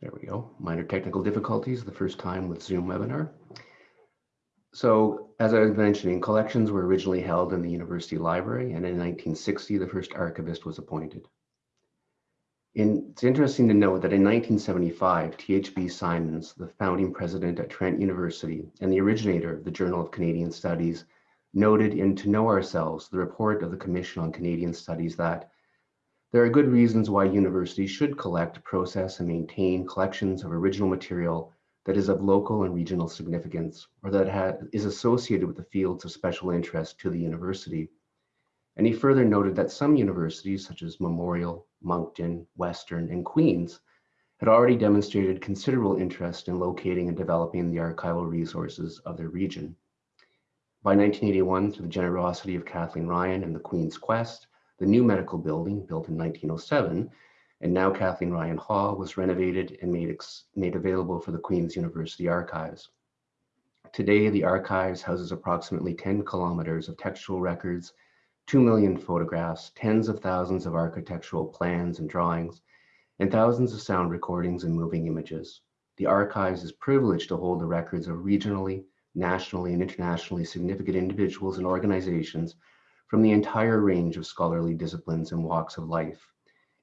There we go. Minor technical difficulties the first time with Zoom webinar. So as I was mentioning, collections were originally held in the university library and in 1960, the first archivist was appointed. In, it's interesting to note that in 1975, T.H.B. Symons, the founding president at Trent University and the originator of the Journal of Canadian Studies, noted in To Know Ourselves, the report of the Commission on Canadian Studies that there are good reasons why universities should collect, process, and maintain collections of original material that is of local and regional significance, or that is associated with the fields of special interest to the university. And he further noted that some universities, such as Memorial, Moncton, Western, and Queen's, had already demonstrated considerable interest in locating and developing the archival resources of their region. By 1981, through the generosity of Kathleen Ryan and the Queen's Quest, the new medical building, built in 1907, and now Kathleen Ryan Hall was renovated and made, made available for the Queen's University Archives. Today, the archives houses approximately 10 kilometers of textual records, 2 million photographs, tens of thousands of architectural plans and drawings, and thousands of sound recordings and moving images. The archives is privileged to hold the records of regionally, nationally, and internationally significant individuals and organizations from the entire range of scholarly disciplines and walks of life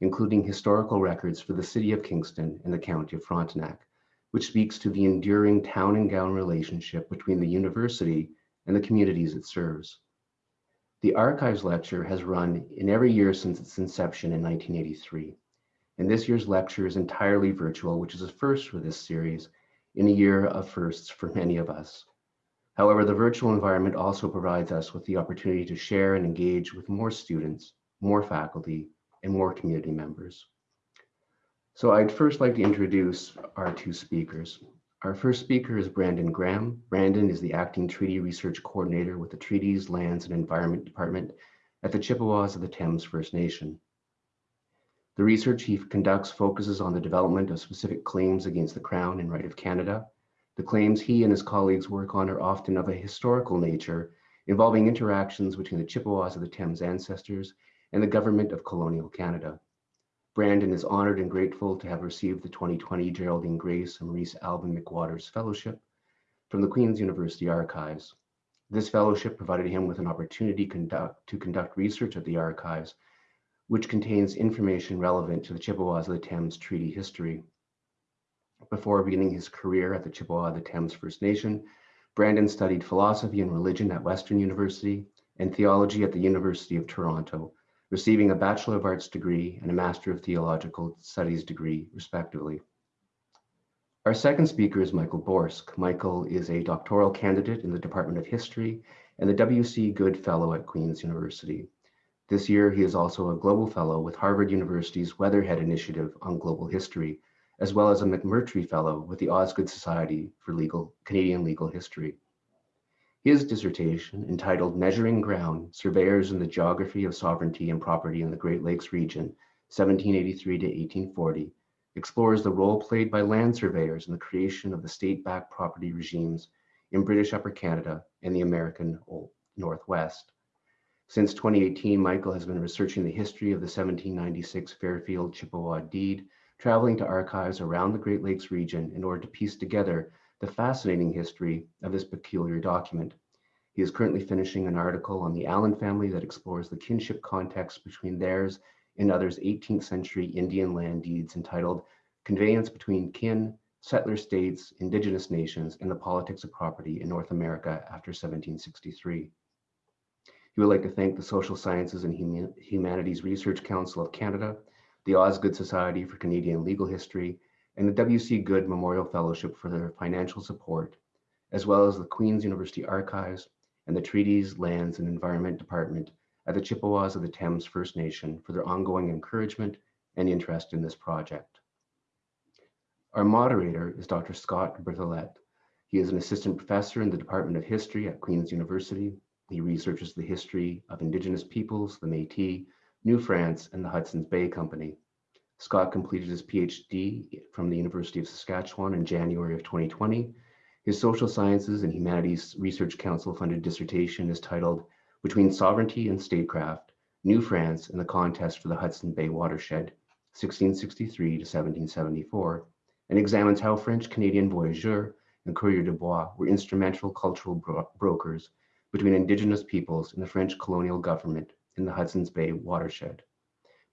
including historical records for the city of Kingston and the county of Frontenac, which speaks to the enduring town and gown relationship between the university and the communities it serves. The Archives Lecture has run in every year since its inception in 1983, and this year's lecture is entirely virtual, which is a first for this series in a year of firsts for many of us. However, the virtual environment also provides us with the opportunity to share and engage with more students, more faculty, and more community members. So I'd first like to introduce our two speakers. Our first speaker is Brandon Graham. Brandon is the Acting Treaty Research Coordinator with the Treaties, Lands and Environment Department at the Chippewas of the Thames First Nation. The research he conducts focuses on the development of specific claims against the Crown and right of Canada. The claims he and his colleagues work on are often of a historical nature, involving interactions between the Chippewas of the Thames ancestors and the government of colonial Canada. Brandon is honored and grateful to have received the 2020 Geraldine Grace and Maurice Alvin McWatters Fellowship from the Queen's University Archives. This fellowship provided him with an opportunity conduct, to conduct research at the archives, which contains information relevant to the Chippewas of the Thames Treaty history. Before beginning his career at the Chippewa of the Thames First Nation, Brandon studied philosophy and religion at Western University and theology at the University of Toronto, receiving a Bachelor of Arts degree and a Master of Theological Studies degree, respectively. Our second speaker is Michael Borsk. Michael is a doctoral candidate in the Department of History and the W.C. Good Fellow at Queen's University. This year, he is also a Global Fellow with Harvard University's Weatherhead Initiative on Global History, as well as a McMurtry Fellow with the Osgoode Society for Legal, Canadian Legal History. His dissertation, entitled Measuring Ground, Surveyors in the Geography of Sovereignty and Property in the Great Lakes Region, 1783 to 1840, explores the role played by land surveyors in the creation of the state-backed property regimes in British Upper Canada and the American Northwest. Since 2018, Michael has been researching the history of the 1796 Fairfield Chippewa deed, traveling to archives around the Great Lakes region in order to piece together the fascinating history of this peculiar document. He is currently finishing an article on the Allen family that explores the kinship context between theirs and others' 18th century Indian land deeds entitled Conveyance Between Kin, Settler States, Indigenous Nations, and the Politics of Property in North America after 1763. He would like to thank the Social Sciences and Humanities Research Council of Canada, the Osgoode Society for Canadian Legal History, and the W.C. Good Memorial Fellowship for their financial support, as well as the Queen's University Archives and the Treaties, Lands, and Environment Department at the Chippewas of the Thames First Nation for their ongoing encouragement and interest in this project. Our moderator is Dr. Scott Berthelette. He is an assistant professor in the Department of History at Queen's University. He researches the history of Indigenous peoples, the Métis, New France, and the Hudson's Bay Company. Scott completed his PhD from the University of Saskatchewan in January of 2020. His Social Sciences and Humanities Research Council funded dissertation is titled Between Sovereignty and Statecraft, New France and the Contest for the Hudson Bay Watershed, 1663 to 1774, and examines how French Canadian voyageurs and coureurs de bois were instrumental cultural bro brokers between Indigenous peoples and the French colonial government in the Hudson's Bay watershed.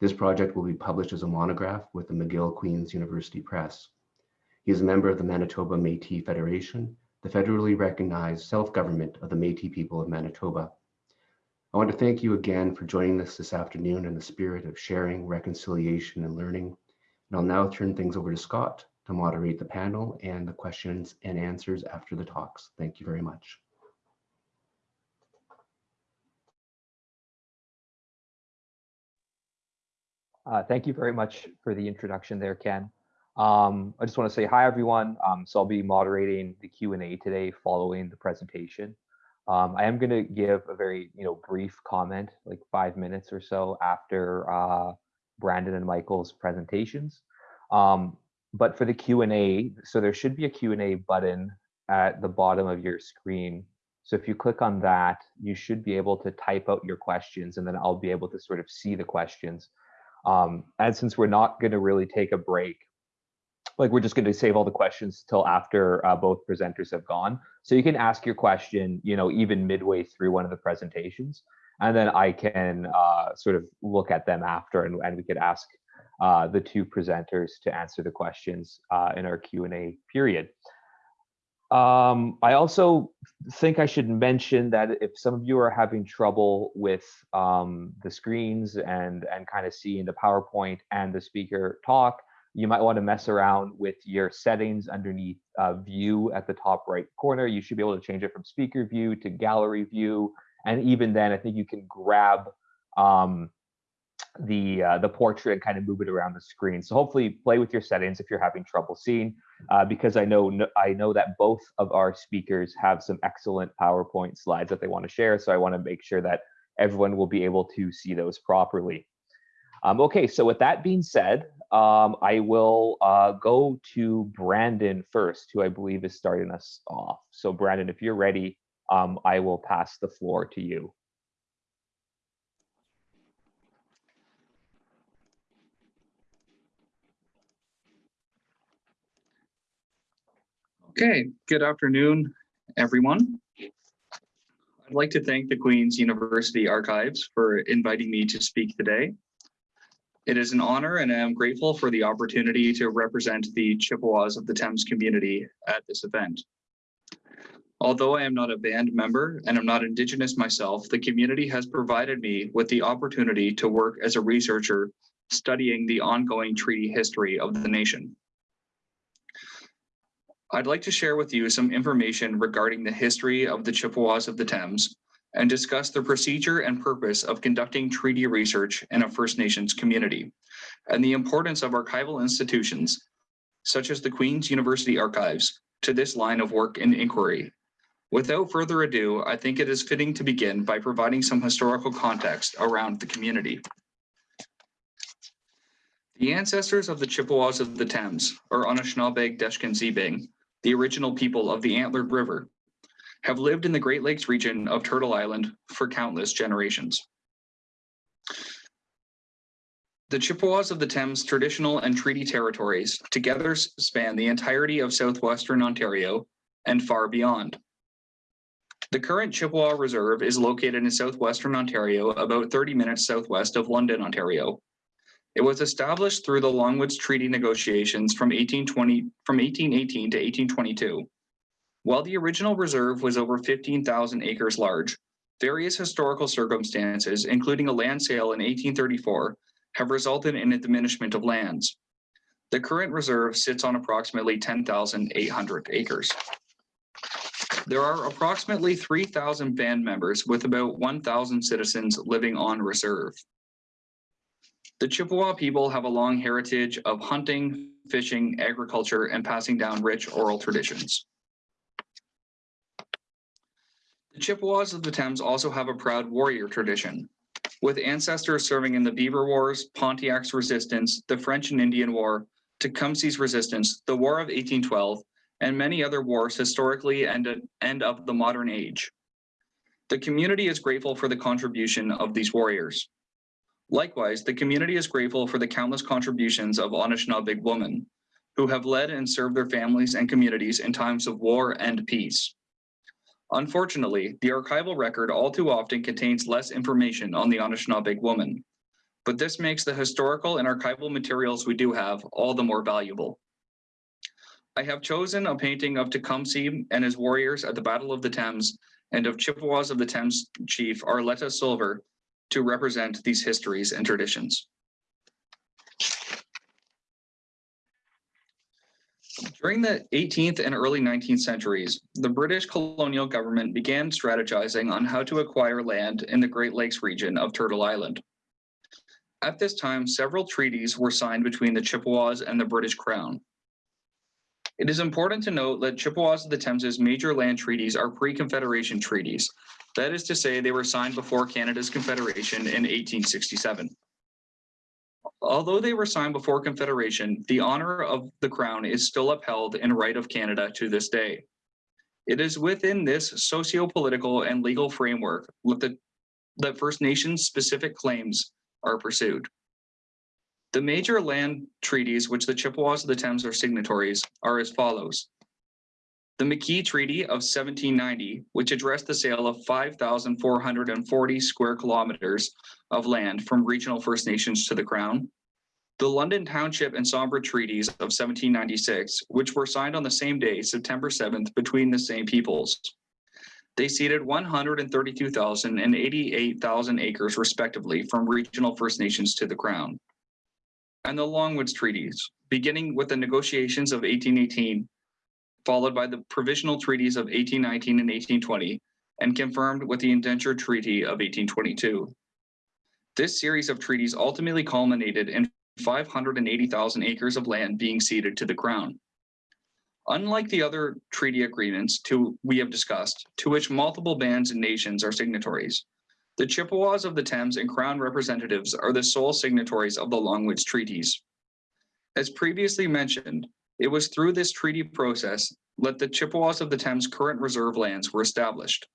This project will be published as a monograph with the McGill Queen's University Press. He is a member of the Manitoba Métis Federation, the federally recognized self-government of the Métis people of Manitoba. I want to thank you again for joining us this afternoon in the spirit of sharing, reconciliation, and learning. And I'll now turn things over to Scott to moderate the panel and the questions and answers after the talks. Thank you very much. Uh, thank you very much for the introduction there, Ken. Um, I just want to say hi, everyone. Um, so I'll be moderating the Q&A today following the presentation. Um, I am going to give a very, you know, brief comment, like five minutes or so after uh, Brandon and Michael's presentations. Um, but for the Q&A, so there should be a Q&A button at the bottom of your screen. So if you click on that, you should be able to type out your questions and then I'll be able to sort of see the questions. Um, and since we're not going to really take a break, like we're just going to save all the questions till after uh, both presenters have gone. So you can ask your question, you know, even midway through one of the presentations, and then I can uh, sort of look at them after, and, and we could ask uh, the two presenters to answer the questions uh, in our Q&A period. Um, I also think I should mention that if some of you are having trouble with um, the screens and, and kind of seeing the PowerPoint and the speaker talk, you might want to mess around with your settings underneath uh, view at the top right corner. You should be able to change it from speaker view to gallery view. And even then, I think you can grab um, the uh, the portrait and kind of move it around the screen. So hopefully play with your settings if you're having trouble seeing, uh, because I know I know that both of our speakers have some excellent PowerPoint slides that they want to share. So I want to make sure that everyone will be able to see those properly. Um, okay, so with that being said, um, I will uh, go to Brandon first, who I believe is starting us off. So Brandon, if you're ready, um, I will pass the floor to you. Okay, good afternoon, everyone. I'd like to thank the Queen's University Archives for inviting me to speak today. It is an honor and I am grateful for the opportunity to represent the Chippewas of the Thames community at this event. Although I am not a band member and I'm not Indigenous myself, the community has provided me with the opportunity to work as a researcher studying the ongoing treaty history of the nation. I'd like to share with you some information regarding the history of the Chippewas of the Thames and discuss the procedure and purpose of conducting treaty research in a First Nations community and the importance of archival institutions, such as the Queen's University Archives, to this line of work and inquiry. Without further ado, I think it is fitting to begin by providing some historical context around the community. The ancestors of the Chippewas of the Thames, or Anishinaabeg Deshkan the original people of the Antlered River, have lived in the Great Lakes region of Turtle Island for countless generations. The Chippewas of the Thames traditional and treaty territories together span the entirety of southwestern Ontario and far beyond. The current Chippewa Reserve is located in southwestern Ontario, about 30 minutes southwest of London, Ontario. It was established through the Longwoods Treaty negotiations from 1820 from 1818 to 1822 while the original reserve was over 15,000 acres large, various historical circumstances, including a land sale in 1834, have resulted in a diminishment of lands. The current reserve sits on approximately 10,800 acres. There are approximately 3,000 band members with about 1,000 citizens living on reserve. The Chippewa people have a long heritage of hunting, fishing, agriculture, and passing down rich oral traditions. The Chippewas of the Thames also have a proud warrior tradition, with ancestors serving in the Beaver Wars, Pontiac's resistance, the French and Indian War, Tecumseh's resistance, the War of 1812, and many other wars historically and, and of the modern age. The community is grateful for the contribution of these warriors. Likewise, the community is grateful for the countless contributions of Anishinaabe women, who have led and served their families and communities in times of war and peace. Unfortunately, the archival record all too often contains less information on the Anishinaabeg woman, but this makes the historical and archival materials we do have all the more valuable. I have chosen a painting of Tecumseh and his warriors at the Battle of the Thames and of Chippewas of the Thames chief Arletta Silver to represent these histories and traditions. During the 18th and early 19th centuries, the British colonial government began strategizing on how to acquire land in the Great Lakes region of Turtle Island. At this time, several treaties were signed between the Chippewas and the British Crown. It is important to note that Chippewas of the Thames's major land treaties are pre-Confederation treaties. That is to say, they were signed before Canada's Confederation in 1867. Although they were signed before Confederation, the honor of the Crown is still upheld in right of Canada to this day. It is within this socio-political and legal framework with the, that First Nations specific claims are pursued. The major land treaties which the Chippewas of the Thames are signatories are as follows. The McKee Treaty of 1790, which addressed the sale of 5,440 square kilometers of land from regional First Nations to the Crown. The London Township and Sombra Treaties of 1796, which were signed on the same day, September 7th, between the same peoples. They ceded 132,000 and 88,000 acres respectively from regional First Nations to the Crown. And the Longwoods Treaties, beginning with the negotiations of 1818, followed by the provisional treaties of 1819 and 1820, and confirmed with the indenture treaty of 1822. This series of treaties ultimately culminated in 580,000 acres of land being ceded to the Crown. Unlike the other treaty agreements to we have discussed, to which multiple bands and nations are signatories, the Chippewas of the Thames and Crown representatives are the sole signatories of the Longwoods treaties. As previously mentioned, it was through this treaty process that the Chippewas of the Thames current reserve lands were established.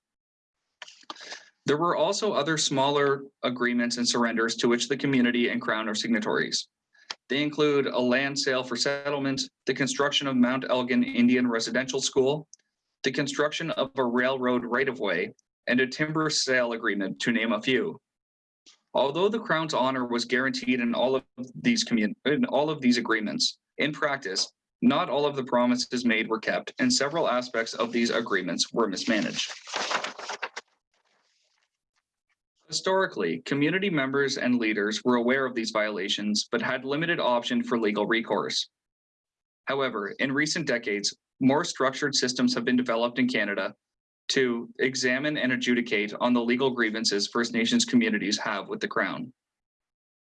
There were also other smaller agreements and surrenders to which the community and Crown are signatories. They include a land sale for settlement, the construction of Mount Elgin Indian Residential School, the construction of a railroad right-of-way, and a timber sale agreement, to name a few. Although the Crown's honor was guaranteed in all of these in all of these agreements, in practice, not all of the promises made were kept, and several aspects of these agreements were mismanaged. Historically, community members and leaders were aware of these violations, but had limited option for legal recourse. However, in recent decades, more structured systems have been developed in Canada to examine and adjudicate on the legal grievances First Nations communities have with the Crown.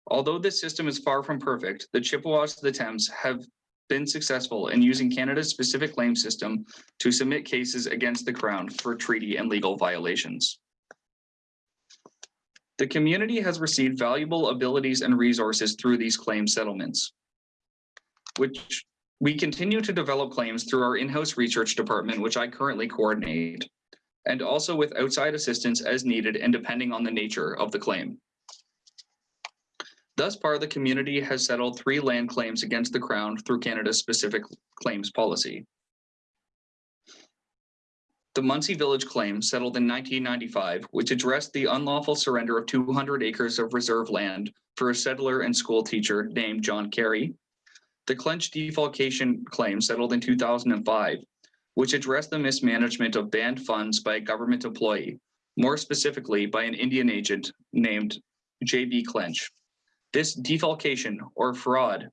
Although this system is far from perfect, the Chippewas of the Thames have been successful in using Canada's specific claim system to submit cases against the Crown for treaty and legal violations. The community has received valuable abilities and resources through these claim settlements, which we continue to develop claims through our in-house research department, which I currently coordinate, and also with outside assistance as needed and depending on the nature of the claim. Thus far, the community has settled three land claims against the Crown through Canada's specific claims policy. The Muncey Village claim settled in 1995, which addressed the unlawful surrender of 200 acres of reserve land for a settler and school teacher named John Carey. The Clench defalcation claim settled in 2005, which addressed the mismanagement of banned funds by a government employee, more specifically by an Indian agent named J.B. Clench. This defalcation or fraud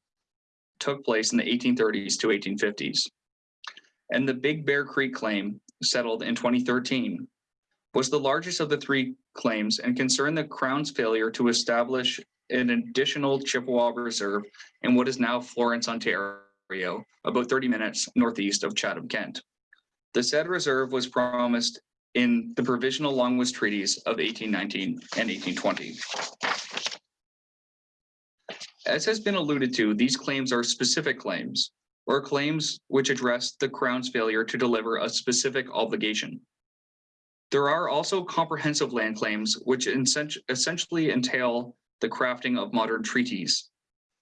took place in the 1830s to 1850s. And the Big Bear Creek claim settled in 2013 was the largest of the three claims and concerned the Crown's failure to establish an additional Chippewa Reserve in what is now Florence, Ontario, about 30 minutes northeast of Chatham, Kent. The said reserve was promised in the provisional Longwoods treaties of 1819 and 1820. As has been alluded to, these claims are specific claims or claims which address the Crown's failure to deliver a specific obligation. There are also comprehensive land claims which essentially entail the crafting of modern treaties.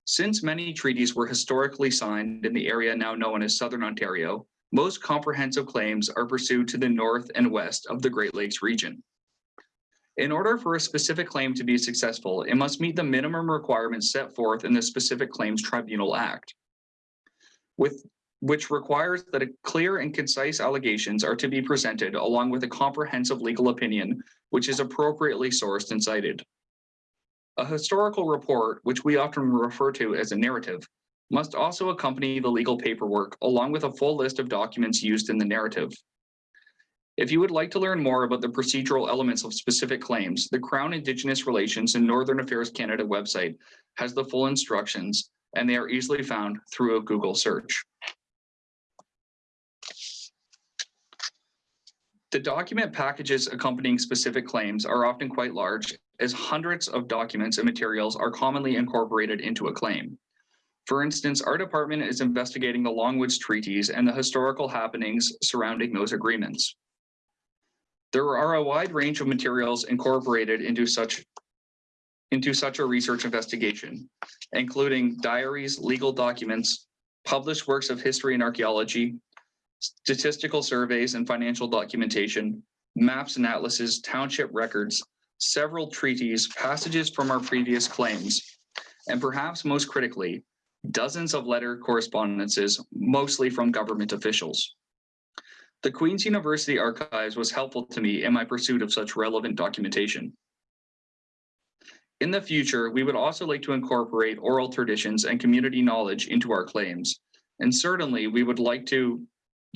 Since many treaties were historically signed in the area now known as Southern Ontario, most comprehensive claims are pursued to the north and west of the Great Lakes region. In order for a specific claim to be successful, it must meet the minimum requirements set forth in the Specific Claims Tribunal Act, with which requires that a clear and concise allegations are to be presented along with a comprehensive legal opinion, which is appropriately sourced and cited. A historical report, which we often refer to as a narrative, must also accompany the legal paperwork along with a full list of documents used in the narrative. If you would like to learn more about the procedural elements of specific claims, the Crown Indigenous Relations and Northern Affairs Canada website has the full instructions and they are easily found through a Google search. The document packages accompanying specific claims are often quite large as hundreds of documents and materials are commonly incorporated into a claim. For instance, our department is investigating the Longwoods treaties and the historical happenings surrounding those agreements. There are a wide range of materials incorporated into such into such a research investigation, including diaries, legal documents, published works of history and archaeology, statistical surveys and financial documentation, maps and atlases, township records, several treaties, passages from our previous claims, and perhaps most critically, dozens of letter correspondences, mostly from government officials. The Queen's University Archives was helpful to me in my pursuit of such relevant documentation. In the future, we would also like to incorporate oral traditions and community knowledge into our claims. And certainly, we would like to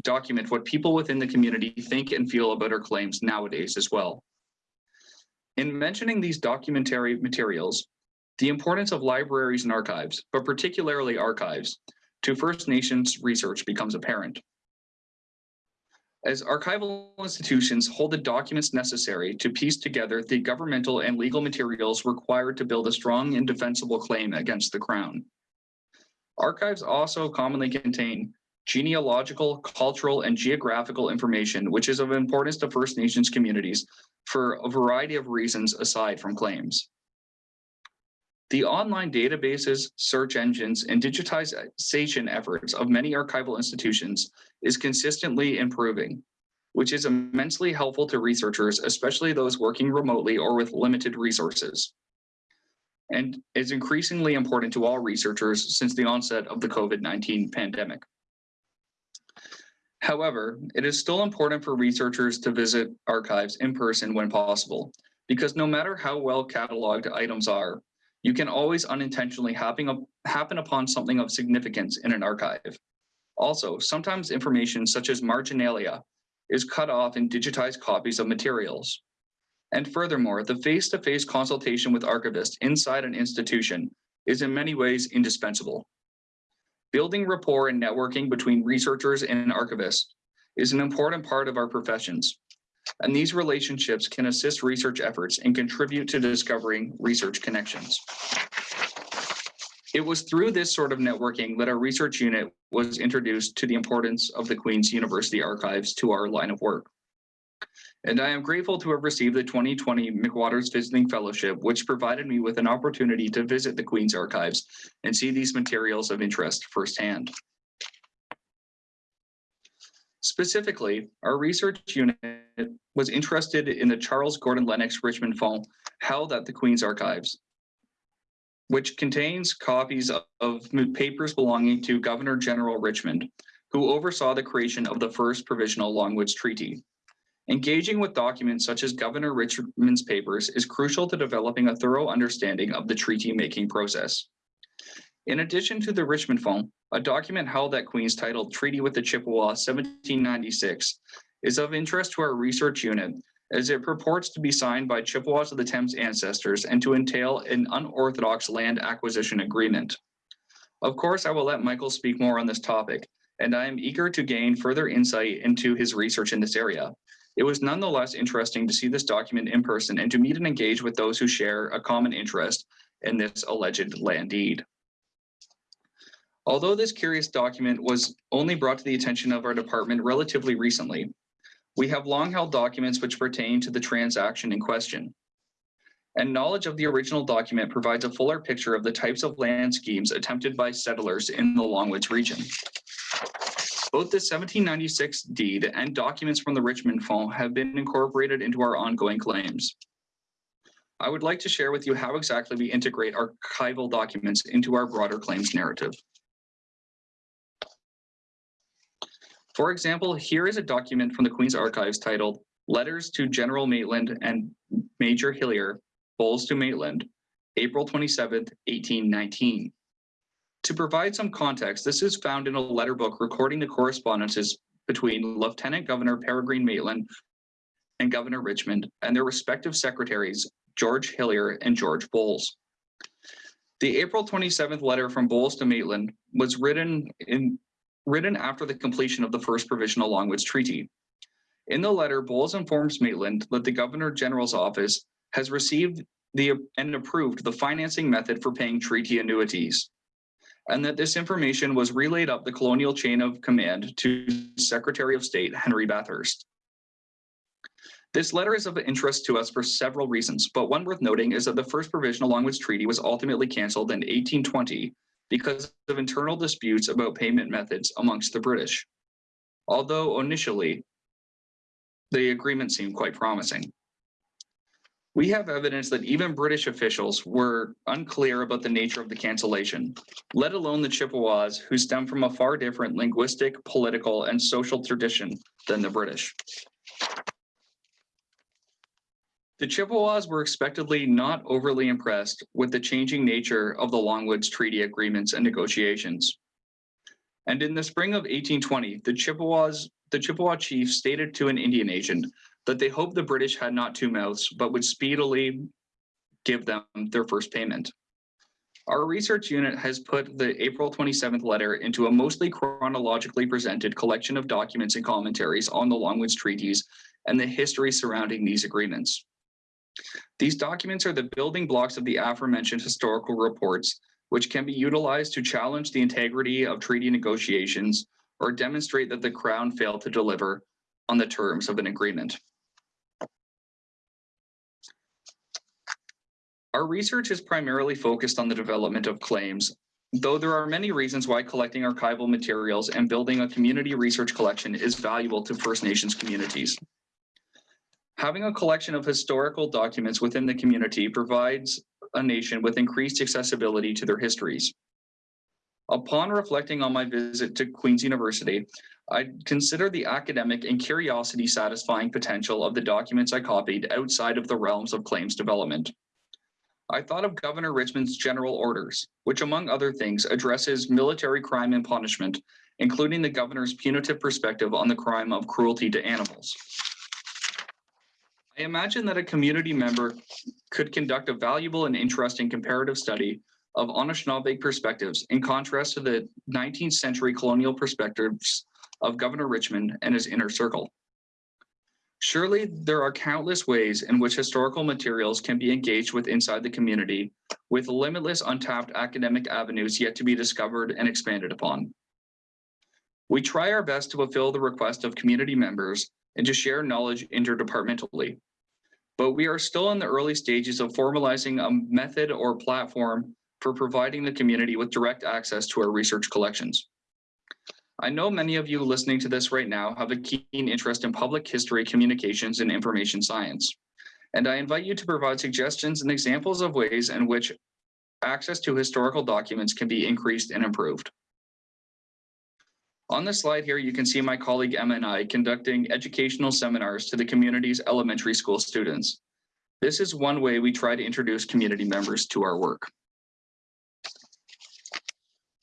document what people within the community think and feel about our claims nowadays as well. In mentioning these documentary materials, the importance of libraries and archives, but particularly archives, to First Nations research becomes apparent as archival institutions hold the documents necessary to piece together the governmental and legal materials required to build a strong and defensible claim against the Crown. Archives also commonly contain genealogical, cultural, and geographical information, which is of importance to First Nations communities for a variety of reasons aside from claims. The online databases, search engines, and digitization efforts of many archival institutions is consistently improving, which is immensely helpful to researchers, especially those working remotely or with limited resources, and is increasingly important to all researchers since the onset of the COVID-19 pandemic. However, it is still important for researchers to visit archives in person when possible, because no matter how well cataloged items are, you can always unintentionally happen, up, happen upon something of significance in an archive. Also, sometimes information such as marginalia is cut off in digitized copies of materials. And furthermore, the face-to-face -face consultation with archivists inside an institution is in many ways indispensable. Building rapport and networking between researchers and archivists is an important part of our professions, and these relationships can assist research efforts and contribute to discovering research connections. It was through this sort of networking that our research unit was introduced to the importance of the Queen's University Archives to our line of work. And I am grateful to have received the 2020 McWatters Visiting Fellowship, which provided me with an opportunity to visit the Queen's Archives and see these materials of interest firsthand. Specifically, our research unit was interested in the Charles Gordon Lennox Richmond Fund held at the Queen's Archives, which contains copies of papers belonging to Governor General Richmond, who oversaw the creation of the first provisional Longwoods Treaty. Engaging with documents such as Governor Richmond's papers is crucial to developing a thorough understanding of the treaty-making process. In addition to the Richmond Fund, a document held at Queen's titled Treaty with the Chippewa 1796 is of interest to our research unit as it purports to be signed by Chippewas of the Thames ancestors and to entail an unorthodox land acquisition agreement. Of course, I will let Michael speak more on this topic, and I am eager to gain further insight into his research in this area. It was nonetheless interesting to see this document in person and to meet and engage with those who share a common interest in this alleged land deed. Although this curious document was only brought to the attention of our department relatively recently, we have long held documents which pertain to the transaction in question. and knowledge of the original document provides a fuller picture of the types of land schemes attempted by settlers in the Longwoods region. Both the 1796 deed and documents from the Richmond Fund have been incorporated into our ongoing claims. I would like to share with you how exactly we integrate archival documents into our broader claims narrative. For example, here is a document from the Queen's Archives titled Letters to General Maitland and Major Hillier, Bowles to Maitland, April 27, 1819. To provide some context, this is found in a letter book recording the correspondences between Lieutenant Governor Peregrine Maitland and Governor Richmond and their respective secretaries, George Hillier and George Bowles. The April 27th letter from Bowles to Maitland was written in written after the completion of the first provisional Longwoods Treaty. In the letter, Bowles informs Maitland that the Governor General's office has received the and approved the financing method for paying treaty annuities. And that this information was relayed up the colonial chain of command to Secretary of State Henry Bathurst. This letter is of interest to us for several reasons, but one worth noting is that the first provisional Longwoods Treaty was ultimately canceled in 1820 because of internal disputes about payment methods amongst the British. Although initially, the agreement seemed quite promising. We have evidence that even British officials were unclear about the nature of the cancellation, let alone the Chippewas, who stem from a far different linguistic, political, and social tradition than the British. The Chippewas were expectedly not overly impressed with the changing nature of the Longwoods Treaty agreements and negotiations. And in the spring of 1820, the Chippewas, the Chippewa chief stated to an Indian agent that they hoped the British had not two mouths, but would speedily give them their first payment. Our research unit has put the April 27th letter into a mostly chronologically presented collection of documents and commentaries on the Longwoods treaties and the history surrounding these agreements. These documents are the building blocks of the aforementioned historical reports, which can be utilized to challenge the integrity of treaty negotiations or demonstrate that the Crown failed to deliver on the terms of an agreement. Our research is primarily focused on the development of claims, though there are many reasons why collecting archival materials and building a community research collection is valuable to First Nations communities. Having a collection of historical documents within the community provides a nation with increased accessibility to their histories. Upon reflecting on my visit to Queen's University, I consider the academic and curiosity satisfying potential of the documents I copied outside of the realms of claims development. I thought of Governor Richmond's general orders, which among other things addresses military crime and punishment, including the governor's punitive perspective on the crime of cruelty to animals. I imagine that a community member could conduct a valuable and interesting comparative study of Anishinaabe perspectives in contrast to the 19th century colonial perspectives of Governor Richmond and his inner circle. Surely there are countless ways in which historical materials can be engaged with inside the community with limitless untapped academic avenues yet to be discovered and expanded upon. We try our best to fulfill the request of community members and to share knowledge interdepartmentally. But we are still in the early stages of formalizing a method or platform for providing the community with direct access to our research collections. I know many of you listening to this right now have a keen interest in public history, communications, and information science. And I invite you to provide suggestions and examples of ways in which access to historical documents can be increased and improved. On the slide here, you can see my colleague Emma and I conducting educational seminars to the community's elementary school students. This is one way we try to introduce community members to our work.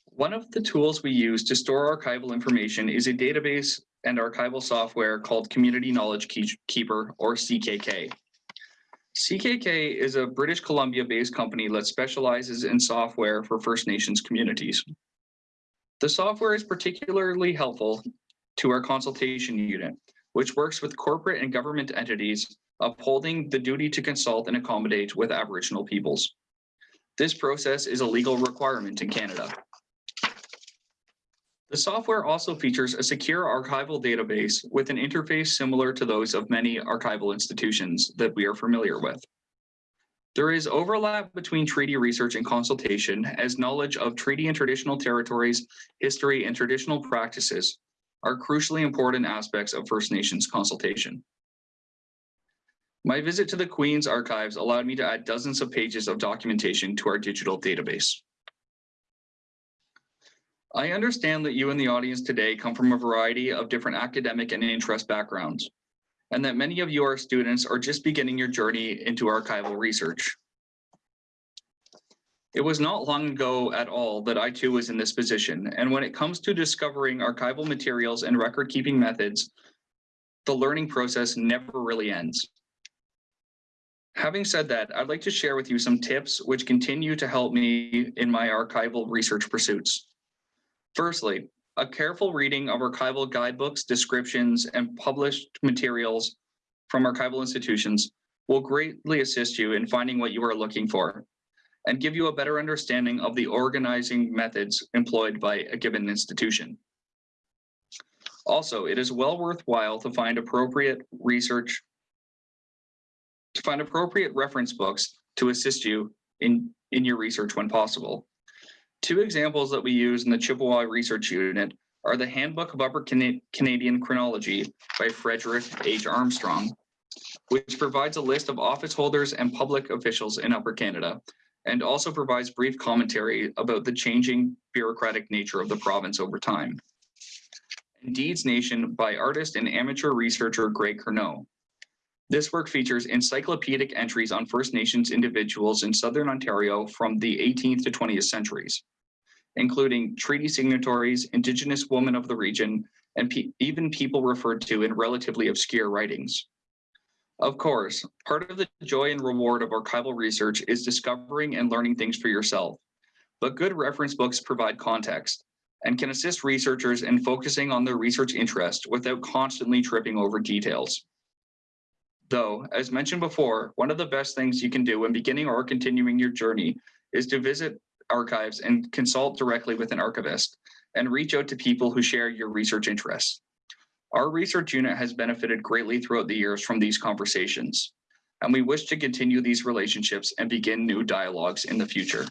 One of the tools we use to store archival information is a database and archival software called Community Knowledge Keeper or CKK. CKK is a British Columbia based company that specializes in software for First Nations communities. The software is particularly helpful to our consultation unit, which works with corporate and government entities upholding the duty to consult and accommodate with Aboriginal peoples. This process is a legal requirement in Canada. The software also features a secure archival database with an interface similar to those of many archival institutions that we are familiar with. There is overlap between treaty research and consultation as knowledge of treaty and traditional territories, history, and traditional practices are crucially important aspects of First Nations consultation. My visit to the Queen's Archives allowed me to add dozens of pages of documentation to our digital database. I understand that you and the audience today come from a variety of different academic and interest backgrounds, and that many of you are students or just beginning your journey into archival research. It was not long ago at all that I too was in this position, and when it comes to discovering archival materials and record-keeping methods, the learning process never really ends. Having said that, I'd like to share with you some tips which continue to help me in my archival research pursuits. Firstly, a careful reading of archival guidebooks, descriptions, and published materials from archival institutions will greatly assist you in finding what you are looking for and give you a better understanding of the organizing methods employed by a given institution. Also, it is well worthwhile to find appropriate research to find appropriate reference books to assist you in, in your research when possible. Two examples that we use in the Chippewa Research Unit are the Handbook of Upper Cana- Canadian Chronology by Frederick H. Armstrong, which provides a list of office holders and public officials in Upper Canada, and also provides brief commentary about the changing bureaucratic nature of the province over time. Deeds Nation by artist and amateur researcher Greg Curnoe, this work features encyclopedic entries on First Nations individuals in Southern Ontario from the 18th to 20th centuries, including treaty signatories, Indigenous women of the region, and pe even people referred to in relatively obscure writings. Of course, part of the joy and reward of archival research is discovering and learning things for yourself. But good reference books provide context and can assist researchers in focusing on their research interest without constantly tripping over details. Though, as mentioned before, one of the best things you can do when beginning or continuing your journey is to visit archives and consult directly with an archivist and reach out to people who share your research interests. Our research unit has benefited greatly throughout the years from these conversations, and we wish to continue these relationships and begin new dialogues in the future.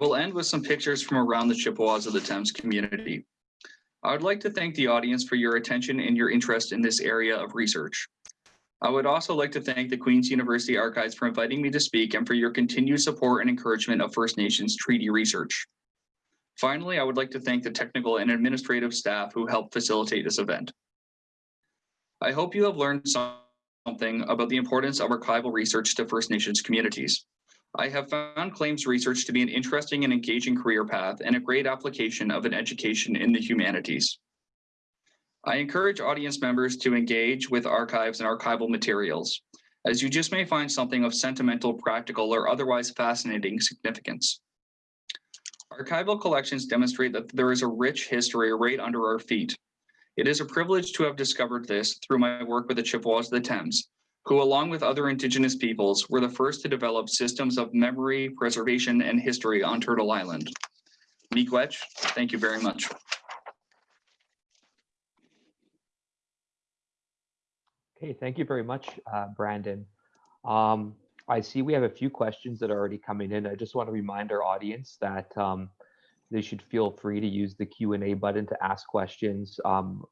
I will end with some pictures from around the Chippewas of the Thames community. I would like to thank the audience for your attention and your interest in this area of research. I would also like to thank the Queen's University Archives for inviting me to speak and for your continued support and encouragement of First Nations treaty research. Finally, I would like to thank the technical and administrative staff who helped facilitate this event. I hope you have learned something about the importance of archival research to First Nations communities. I have found claims research to be an interesting and engaging career path and a great application of an education in the humanities. I encourage audience members to engage with archives and archival materials, as you just may find something of sentimental, practical, or otherwise fascinating significance. Archival collections demonstrate that there is a rich history right under our feet. It is a privilege to have discovered this through my work with the Chippewas of the Thames, who along with other indigenous peoples were the first to develop systems of memory, preservation, and history on Turtle Island. Miigwech, thank you very much. Okay, thank you very much, uh, Brandon. Um, I see we have a few questions that are already coming in. I just want to remind our audience that um, they should feel free to use the Q&A button to ask questions, um,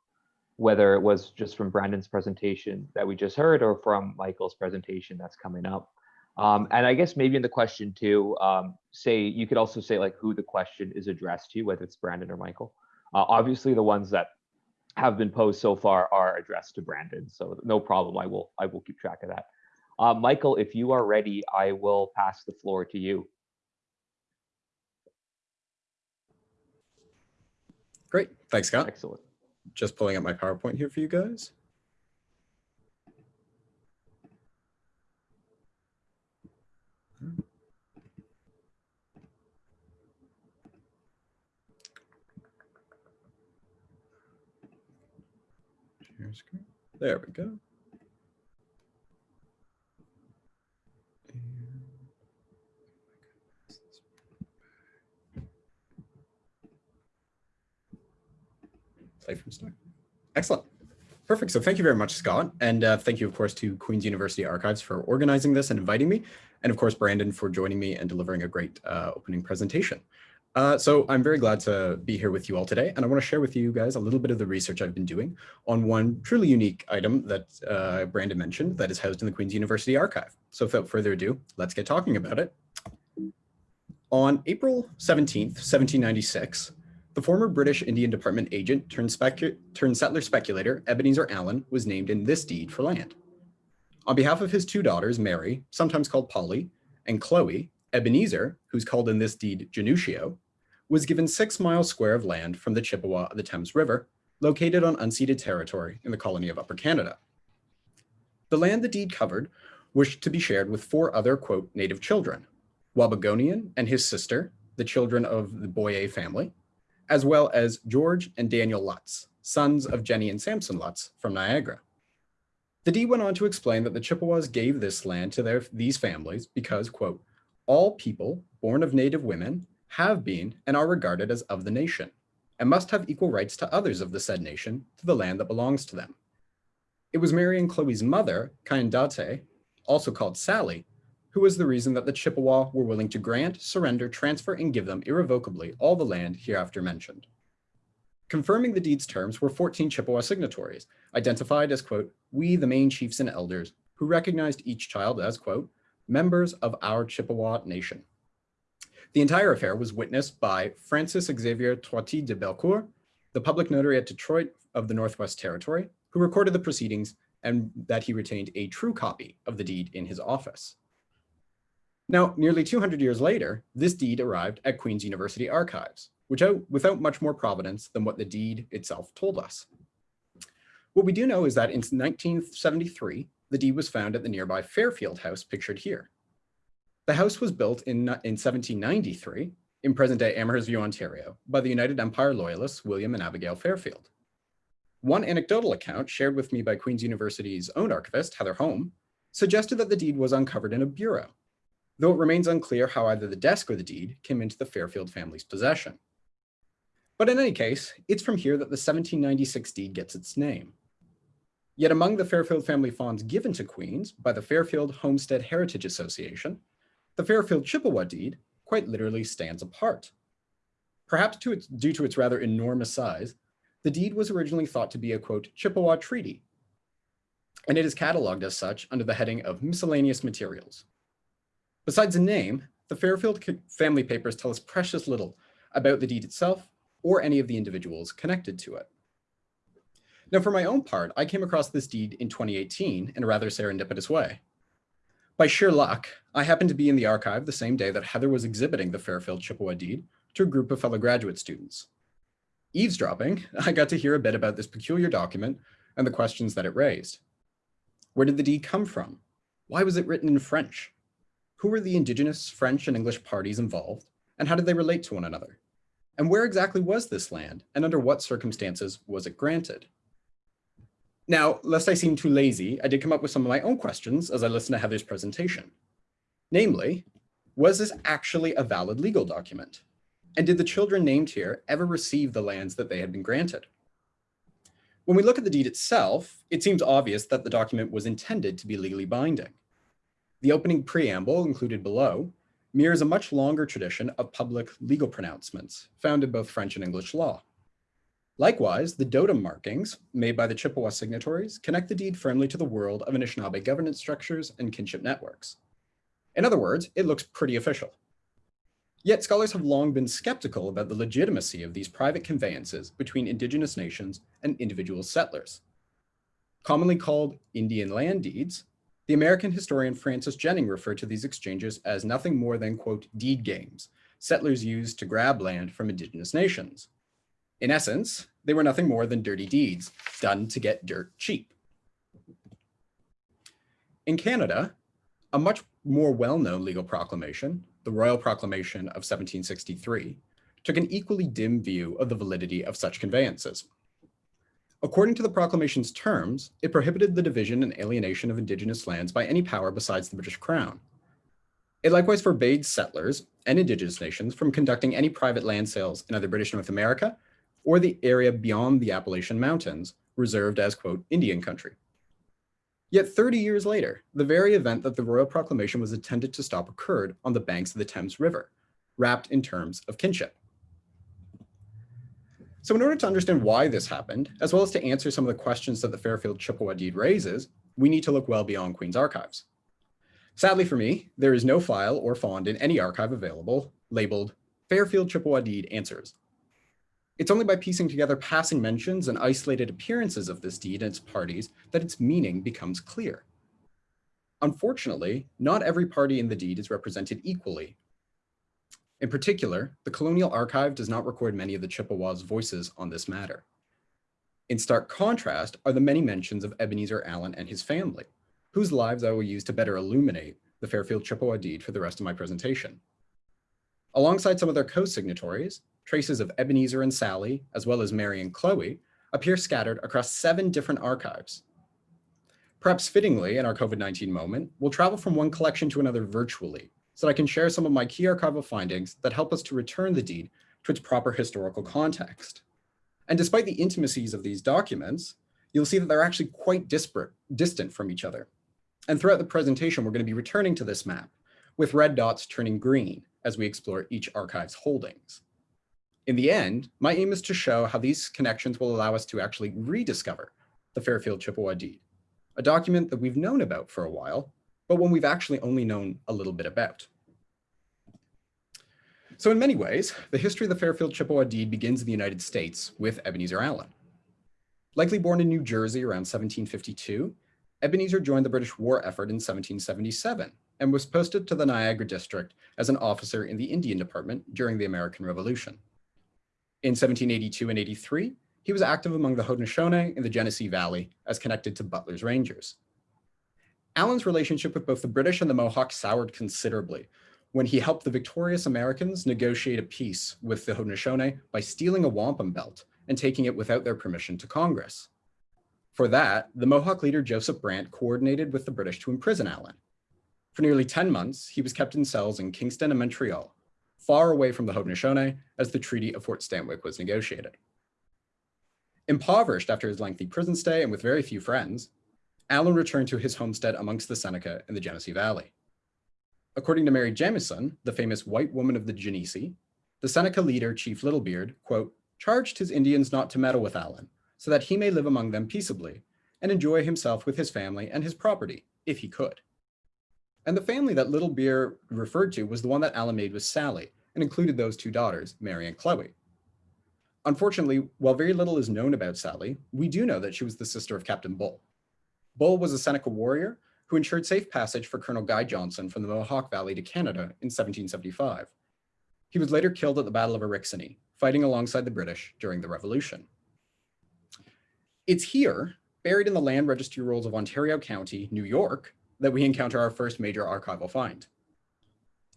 whether it was just from Brandon's presentation that we just heard or from Michael's presentation that's coming up. Um, and I guess maybe in the question too, um, say you could also say like who the question is addressed to, whether it's Brandon or Michael. Uh, obviously, the ones that have been posed so far are addressed to Brandon, so no problem. I will I will keep track of that. Uh, Michael, if you are ready, I will pass the floor to you. Great. Thanks, Scott. Excellent. Just pulling up my PowerPoint here for you guys. There we go. Play from start. Excellent. Perfect. So thank you very much, Scott. And uh, thank you, of course, to Queen's University Archives for organizing this and inviting me. And of course, Brandon for joining me and delivering a great uh, opening presentation. Uh, so I'm very glad to be here with you all today. And I want to share with you guys a little bit of the research I've been doing on one truly unique item that uh, Brandon mentioned that is housed in the Queen's University Archive. So without further ado, let's get talking about it. On April 17th, 1796, the former British Indian Department agent turned, turned settler speculator Ebenezer Allen was named in this deed for land. On behalf of his two daughters, Mary, sometimes called Polly, and Chloe, Ebenezer, who's called in this deed Janutio, was given six miles square of land from the Chippewa of the Thames River, located on unceded territory in the colony of Upper Canada. The land the deed covered was to be shared with four other, quote, native children, Wabagonian and his sister, the children of the Boyer family, as well as George and Daniel Lutz, sons of Jenny and Samson Lutz from Niagara. The deed went on to explain that the Chippewas gave this land to their, these families because, quote, all people born of native women have been and are regarded as of the nation, and must have equal rights to others of the said nation to the land that belongs to them. It was Mary and Chloe's mother, Kaindate, also called Sally, who was the reason that the Chippewa were willing to grant, surrender, transfer, and give them irrevocably all the land hereafter mentioned. Confirming the deed's terms were 14 Chippewa signatories, identified as, quote, we the main chiefs and elders, who recognized each child as, quote, members of our Chippewa nation. The entire affair was witnessed by Francis Xavier Toiti de Belcourt, the public notary at Detroit of the Northwest Territory, who recorded the proceedings and that he retained a true copy of the deed in his office. Now, nearly 200 years later, this deed arrived at Queen's University Archives, which without much more provenance than what the deed itself told us. What we do know is that in 1973, the deed was found at the nearby Fairfield House pictured here. The house was built in, in 1793 in present-day Amherstview, Ontario, by the United Empire Loyalists William and Abigail Fairfield. One anecdotal account shared with me by Queen's University's own archivist, Heather Home, suggested that the deed was uncovered in a bureau, though it remains unclear how either the desk or the deed came into the Fairfield family's possession. But in any case, it's from here that the 1796 deed gets its name. Yet among the Fairfield family fonds given to Queens by the Fairfield Homestead Heritage Association, the Fairfield Chippewa deed quite literally stands apart. Perhaps to its, due to its rather enormous size, the deed was originally thought to be a quote Chippewa treaty, and it is cataloged as such under the heading of miscellaneous materials. Besides the name, the Fairfield family papers tell us precious little about the deed itself or any of the individuals connected to it. Now, for my own part, I came across this deed in 2018 in a rather serendipitous way. By sheer luck, I happened to be in the archive the same day that Heather was exhibiting the Fairfield Chippewa deed to a group of fellow graduate students. Eavesdropping, I got to hear a bit about this peculiar document and the questions that it raised. Where did the deed come from? Why was it written in French? Who were the indigenous French and English parties involved, and how did they relate to one another? And where exactly was this land, and under what circumstances was it granted? Now, lest I seem too lazy, I did come up with some of my own questions as I listened to Heather's presentation. Namely, was this actually a valid legal document? And did the children named here ever receive the lands that they had been granted? When we look at the deed itself, it seems obvious that the document was intended to be legally binding. The opening preamble included below mirrors a much longer tradition of public legal pronouncements found in both French and English law. Likewise, the doodem markings made by the Chippewa signatories connect the deed firmly to the world of Anishinaabe governance structures and kinship networks. In other words, it looks pretty official. Yet scholars have long been skeptical about the legitimacy of these private conveyances between indigenous nations and individual settlers. Commonly called Indian land deeds, the American historian Francis Jennings referred to these exchanges as nothing more than, quote, deed games settlers used to grab land from indigenous nations. In essence, they were nothing more than dirty deeds done to get dirt cheap. In Canada, a much more well-known legal proclamation, the Royal Proclamation of 1763, took an equally dim view of the validity of such conveyances. According to the proclamation's terms, it prohibited the division and alienation of indigenous lands by any power besides the British Crown. It likewise forbade settlers and indigenous nations from conducting any private land sales in either British North America or the area beyond the Appalachian Mountains, reserved as, quote, Indian country. Yet 30 years later, the very event that the royal proclamation was intended to stop occurred on the banks of the Thames River, wrapped in terms of kinship. So in order to understand why this happened, as well as to answer some of the questions that the Fairfield Chippewa deed raises, we need to look well beyond Queen's archives. Sadly for me, there is no file or fond in any archive available labeled Fairfield Chippewa deed answers. It's only by piecing together passing mentions and isolated appearances of this deed and its parties that its meaning becomes clear. Unfortunately, not every party in the deed is represented equally. In particular, the Colonial Archive does not record many of the Chippewas' voices on this matter. In stark contrast are the many mentions of Ebenezer Allen and his family, whose lives I will use to better illuminate the Fairfield Chippewa deed for the rest of my presentation. Alongside some of their co-signatories, traces of Ebenezer and Sally, as well as Mary and Chloe, appear scattered across seven different archives. Perhaps fittingly in our COVID-19 moment, we'll travel from one collection to another virtually, so that I can share some of my key archival findings that help us to return the deed to its proper historical context. And despite the intimacies of these documents, you'll see that they're actually quite disparate, distant from each other. And throughout the presentation, we're going to be returning to this map, with red dots turning green as we explore each archive's holdings. In the end, my aim is to show how these connections will allow us to actually rediscover the Fairfield Chippewa deed, a document that we've known about for a while, but one we've actually only known a little bit about. So in many ways, the history of the Fairfield Chippewa deed begins in the United States with Ebenezer Allen. Likely born in New Jersey around 1752, Ebenezer joined the British war effort in 1777 and was posted to the Niagara district as an officer in the Indian Department during the American Revolution. In 1782 and 83, he was active among the Haudenosaunee in the Genesee Valley as connected to Butler's Rangers. Allen's relationship with both the British and the Mohawks soured considerably when he helped the victorious Americans negotiate a peace with the Haudenosaunee by stealing a wampum belt and taking it without their permission to Congress. For that, the Mohawk leader Joseph Brant coordinated with the British to imprison Allen. For nearly 10 months, he was kept in cells in Kingston and Montreal, far away from the Haudenosaunee as the Treaty of Fort Stanwix was negotiated. Impoverished after his lengthy prison stay and with very few friends, Allen returned to his homestead amongst the Seneca in the Genesee Valley. According to Mary Jemison, the famous white woman of the Genesee, the Seneca leader, Chief Littlebeard, quote, charged his Indians not to meddle with Allen, so that he may live among them peaceably and enjoy himself with his family and his property, if he could. And the family that Little Littlebeard referred to was the one that Allen made with Sally and included those two daughters, Mary and Chloe. Unfortunately, while very little is known about Sally, we do know that she was the sister of Captain Bull. Bull was a Seneca warrior who ensured safe passage for Colonel Guy Johnson from the Mohawk Valley to Canada in 1775. He was later killed at the Battle of Oriskany, fighting alongside the British during the Revolution. It's here, buried in the land registry rolls of Ontario County, New York, that we encounter our first major archival find.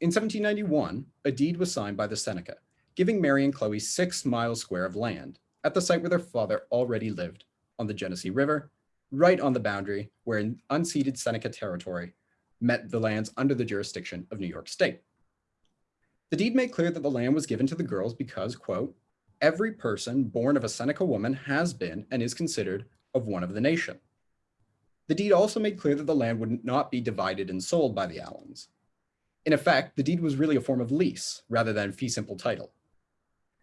In 1791, a deed was signed by the Seneca, giving Mary and Chloe six miles square of land at the site where their father already lived on the Genesee River, right on the boundary where an unceded Seneca territory met the lands under the jurisdiction of New York State. The deed made clear that the land was given to the girls because, quote, every person born of a Seneca woman has been and is considered of one of the nation. The deed also made clear that the land would not be divided and sold by the Allens. In effect, the deed was really a form of lease rather than fee simple title.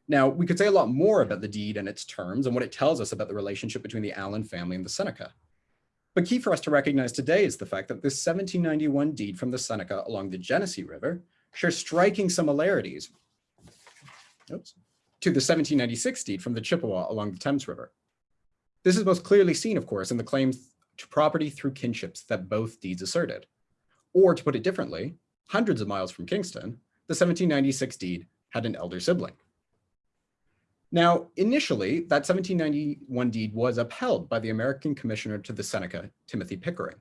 Now, we could say a lot more about the deed and its terms and what it tells us about the relationship between the Allen family and the Seneca. But key for us to recognize today is the fact that this 1791 deed from the Seneca along the Genesee River shares striking similarities oops, to the 1796 deed from the Chippewa along the Thames River. This is most clearly seen, of course, in the claims to property through kinships that both deeds asserted. Or to put it differently, hundreds of miles from Kingston, the 1796 deed had an elder sibling. Now, initially, that 1791 deed was upheld by the American Commissioner to the Seneca, Timothy Pickering.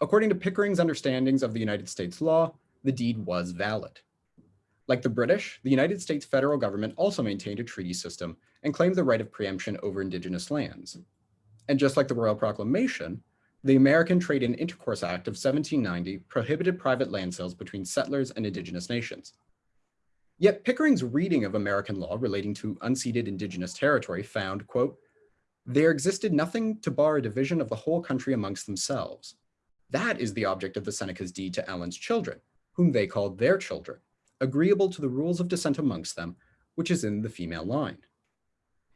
According to Pickering's understandings of the United States law, the deed was valid. Like the British, the United States federal government also maintained a treaty system and claimed the right of preemption over indigenous lands. And just like the Royal Proclamation, the American Trade and Intercourse Act of 1790 prohibited private land sales between settlers and indigenous nations. Yet Pickering's reading of American law relating to unceded indigenous territory found, quote, There existed nothing to bar a division of the whole country amongst themselves. That is the object of the Seneca's deed to Allen's children, whom they called their children, agreeable to the rules of descent amongst them, which is in the female line.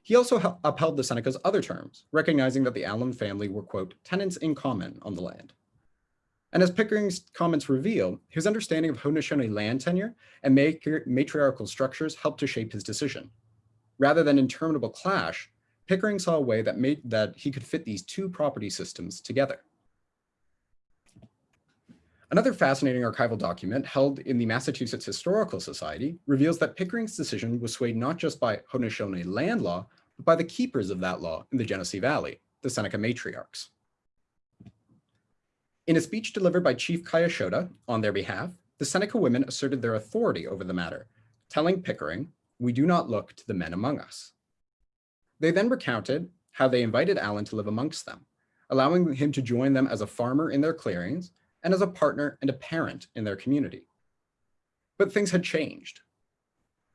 He also upheld the Seneca's other terms, recognizing that the Allen family were, quote, tenants in common on the land. And as Pickering's comments reveal, his understanding of Haudenosaunee land tenure and matriarchal structures helped to shape his decision. Rather than interminable clash, Pickering saw a way that made that he could fit these two property systems together. Another fascinating archival document held in the Massachusetts Historical Society reveals that Pickering's decision was swayed not just by Haudenosaunee land law, but by the keepers of that law in the Genesee Valley, the Seneca matriarchs. In a speech delivered by Chief Kayashoda on their behalf, the Seneca women asserted their authority over the matter, telling Pickering, we do not look to the men among us. They then recounted how they invited Allen to live amongst them, allowing him to join them as a farmer in their clearings and as a partner and a parent in their community. But things had changed.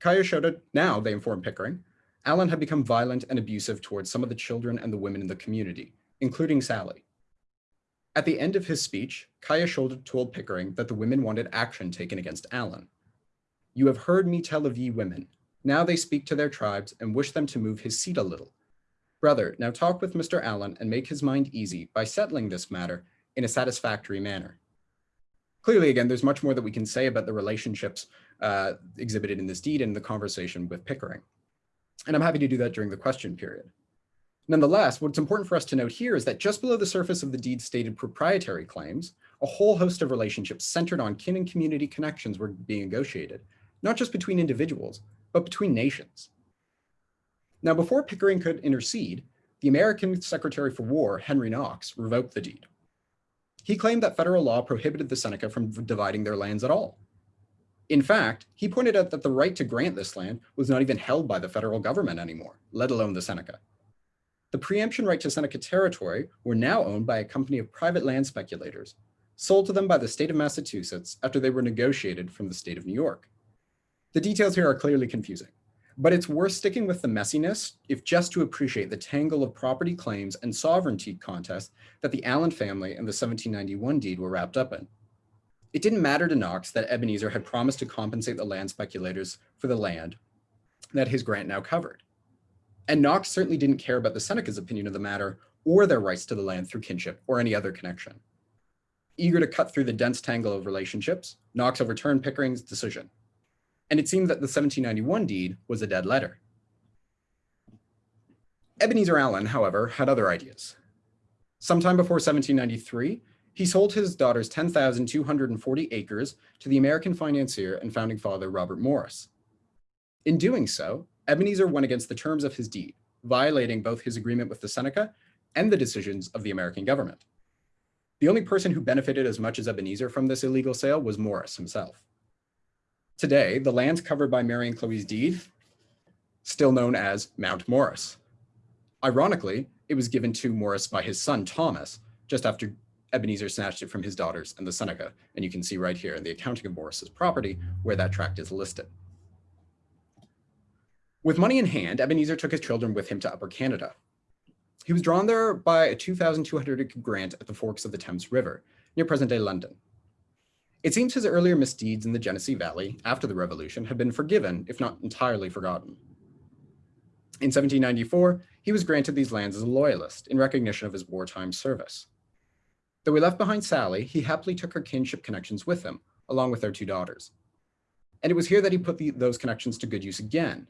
Kayashoda, now they informed Pickering, Allen had become violent and abusive towards some of the children and the women in the community, including Sally. At the end of his speech, Kaya Kayashoda told Pickering that the women wanted action taken against Allen. You have heard me tell of ye women. Now they speak to their tribes and wish them to move his seat a little. Brother, now talk with Mr. Allen and make his mind easy by settling this matter in a satisfactory manner. Clearly, again, there's much more that we can say about the relationships uh, exhibited in this deed and the conversation with Pickering. And I'm happy to do that during the question period. Nonetheless, what's important for us to note here is that just below the surface of the deed stated proprietary claims, a whole host of relationships centered on kin and community connections were being negotiated, not just between individuals, but between nations. Now, before Pickering could intercede, the American Secretary for War, Henry Knox, revoked the deed. He claimed that federal law prohibited the Seneca from dividing their lands at all. In fact, he pointed out that the right to grant this land was not even held by the federal government anymore, let alone the Seneca. The preemption right to Seneca territory were now owned by a company of private land speculators, sold to them by the state of Massachusetts after they were negotiated from the state of New York. The details here are clearly confusing, but it's worth sticking with the messiness if just to appreciate the tangle of property claims and sovereignty contests that the Allen family and the 1791 deed were wrapped up in. It didn't matter to Knox that Ebenezer had promised to compensate the land speculators for the land that his grant now covered. And Knox certainly didn't care about the Seneca's opinion of the matter or their rights to the land through kinship or any other connection. Eager to cut through the dense tangle of relationships, Knox overturned Pickering's decision. And it seemed that the 1791 deed was a dead letter. Ebenezer Allen, however, had other ideas. Sometime before 1793, he sold his daughter's 10,240 acres to the American financier and founding father Robert Morris. In doing so, Ebenezer went against the terms of his deed, violating both his agreement with the Seneca and the decisions of the American government. The only person who benefited as much as Ebenezer from this illegal sale was Morris himself. Today, the lands covered by Mary and Chloe's deed, still known as Mount Morris. Ironically, it was given to Morris by his son Thomas, just after Ebenezer snatched it from his daughters and the Seneca, and you can see right here in the accounting of Morris's property where that tract is listed. With money in hand, Ebenezer took his children with him to Upper Canada. He was drawn there by a 2,200 acre grant at the forks of the Thames River, near present-day London. It seems his earlier misdeeds in the Genesee Valley after the Revolution had been forgiven, if not entirely forgotten. In 1794, he was granted these lands as a loyalist in recognition of his wartime service. Though he left behind Sally, he happily took her kinship connections with him, along with their two daughters. And it was here that he put the, those connections to good use again.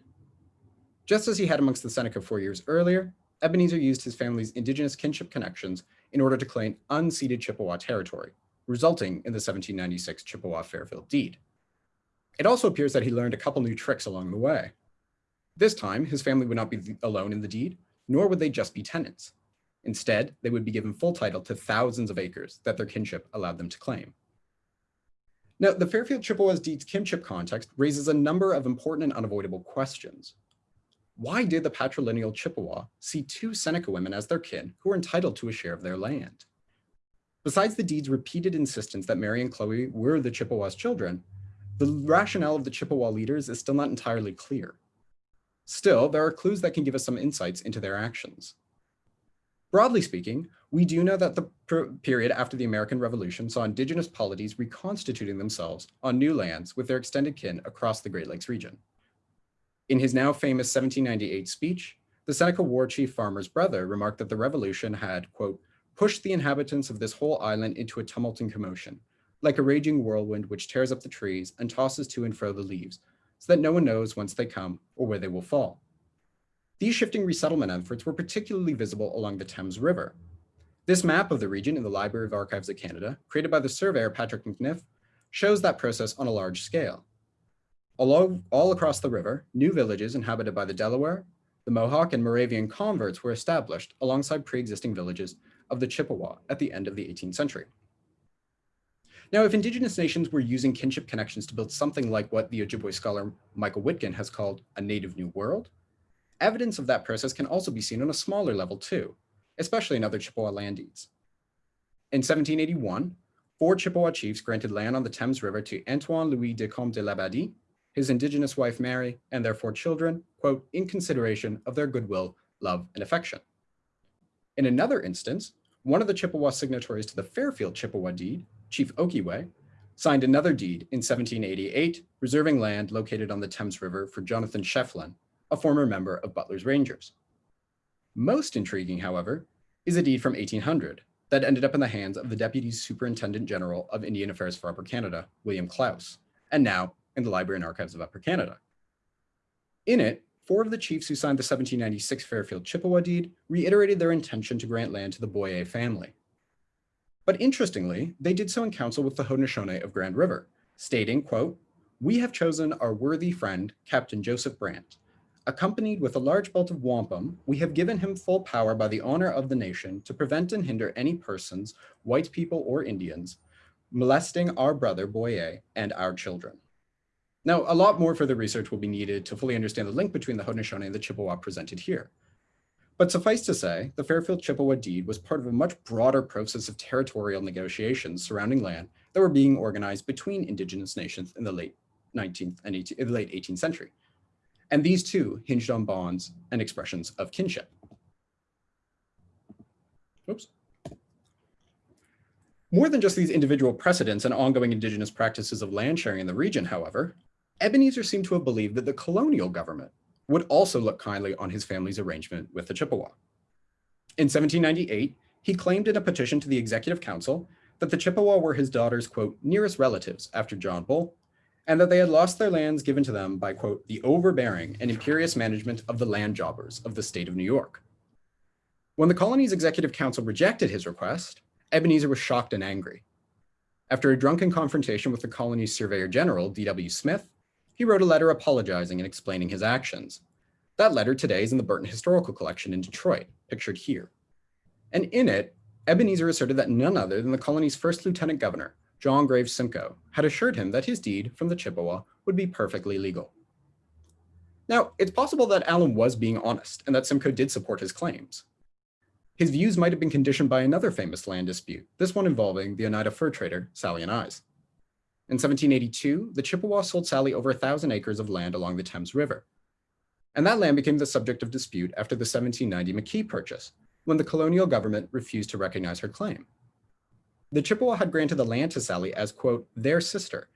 Just as he had amongst the Seneca four years earlier, Ebenezer used his family's indigenous kinship connections in order to claim unceded Chippewa territory, resulting in the 1796 Chippewa-Fairfield deed. It also appears that he learned a couple new tricks along the way. This time, his family would not be alone in the deed, nor would they just be tenants. Instead, they would be given full title to thousands of acres that their kinship allowed them to claim. Now, the Fairfield Chippewas deed's kinship context raises a number of important and unavoidable questions. Why did the patrilineal Chippewa see two Seneca women as their kin who were entitled to a share of their land? Besides the deed's repeated insistence that Mary and Chloe were the Chippewas' children, the rationale of the Chippewa leaders is still not entirely clear. Still, there are clues that can give us some insights into their actions. Broadly speaking, we do know that the per- period after the American Revolution saw indigenous polities reconstituting themselves on new lands with their extended kin across the Great Lakes region. In his now famous 1798 speech, the Seneca war chief farmer's brother remarked that the revolution had, quote, pushed the inhabitants of this whole island into a tumult and commotion, like a raging whirlwind which tears up the trees and tosses to and fro the leaves, so that no one knows whence they come or where they will fall. These shifting resettlement efforts were particularly visible along the Thames River. This map of the region in the Library of Archives of Canada, created by the surveyor Patrick McNiff, shows that process on a large scale. All, all across the river, new villages inhabited by the Delaware, the Mohawk, and Moravian converts were established alongside pre-existing villages of the Chippewa at the end of the 18th century. Now, if indigenous nations were using kinship connections to build something like what the Ojibwe scholar Michael Witgen has called a native new world, evidence of that process can also be seen on a smaller level too, especially in other Chippewa land deeds. In 1781, four Chippewa chiefs granted land on the Thames River to Antoine Louis de Comte de Labadie, his indigenous wife Mary, and their four children, quote, in consideration of their goodwill, love, and affection. In another instance, one of the Chippewa signatories to the Fairfield Chippewa deed, Chief Okiwe, signed another deed in 1788, reserving land located on the Thames River for Jonathan Schieffelin, a former member of Butler's Rangers. Most intriguing, however, is a deed from 1800 that ended up in the hands of the Deputy Superintendent General of Indian Affairs for Upper Canada, William Claus, and now in the Library and Archives of Upper Canada. In it, four of the chiefs who signed the 1796 Fairfield Chippewa deed reiterated their intention to grant land to the Boyer family. But interestingly, they did so in council with the Haudenosaunee of Grand River, stating, quote, we have chosen our worthy friend, Captain Joseph Brant. Accompanied with a large belt of wampum, we have given him full power by the honor of the nation to prevent and hinder any persons, white people or Indians, molesting our brother Boyer and our children. Now, a lot more further research will be needed to fully understand the link between the Haudenosaunee and the Chippewa presented here. But suffice to say, the Fairfield Chippewa deed was part of a much broader process of territorial negotiations surrounding land that were being organized between indigenous nations in the late 19th and 18th, in the late 18th century. And these too hinged on bonds and expressions of kinship. Oops. More than just these individual precedents and ongoing indigenous practices of land sharing in the region, however, Ebenezer seemed to have believed that the colonial government would also look kindly on his family's arrangement with the Chippewa. In 1798, he claimed in a petition to the Executive Council that the Chippewa were his daughter's, quote, nearest relatives after John Bull, and that they had lost their lands given to them by, quote, the overbearing and imperious management of the land jobbers of the state of New York. When the colony's Executive Council rejected his request, Ebenezer was shocked and angry. After a drunken confrontation with the colony's Surveyor General, D.W. Smith, he wrote a letter apologizing and explaining his actions. That letter today is in the Burton Historical Collection in Detroit, pictured here. And in it, Ebenezer asserted that none other than the colony's first lieutenant governor, John Graves Simcoe, had assured him that his deed from the Chippewa would be perfectly legal. Now, it's possible that Allen was being honest and that Simcoe did support his claims. His views might have been conditioned by another famous land dispute, this one involving the Oneida fur trader, Sally Ainse. In 1782, the Chippewa sold Sally over a thousand acres of land along the Thames River. And that land became the subject of dispute after the 1790 McKee purchase, when the colonial government refused to recognize her claim. The Chippewa had granted the land to Sally as, quote, their sister,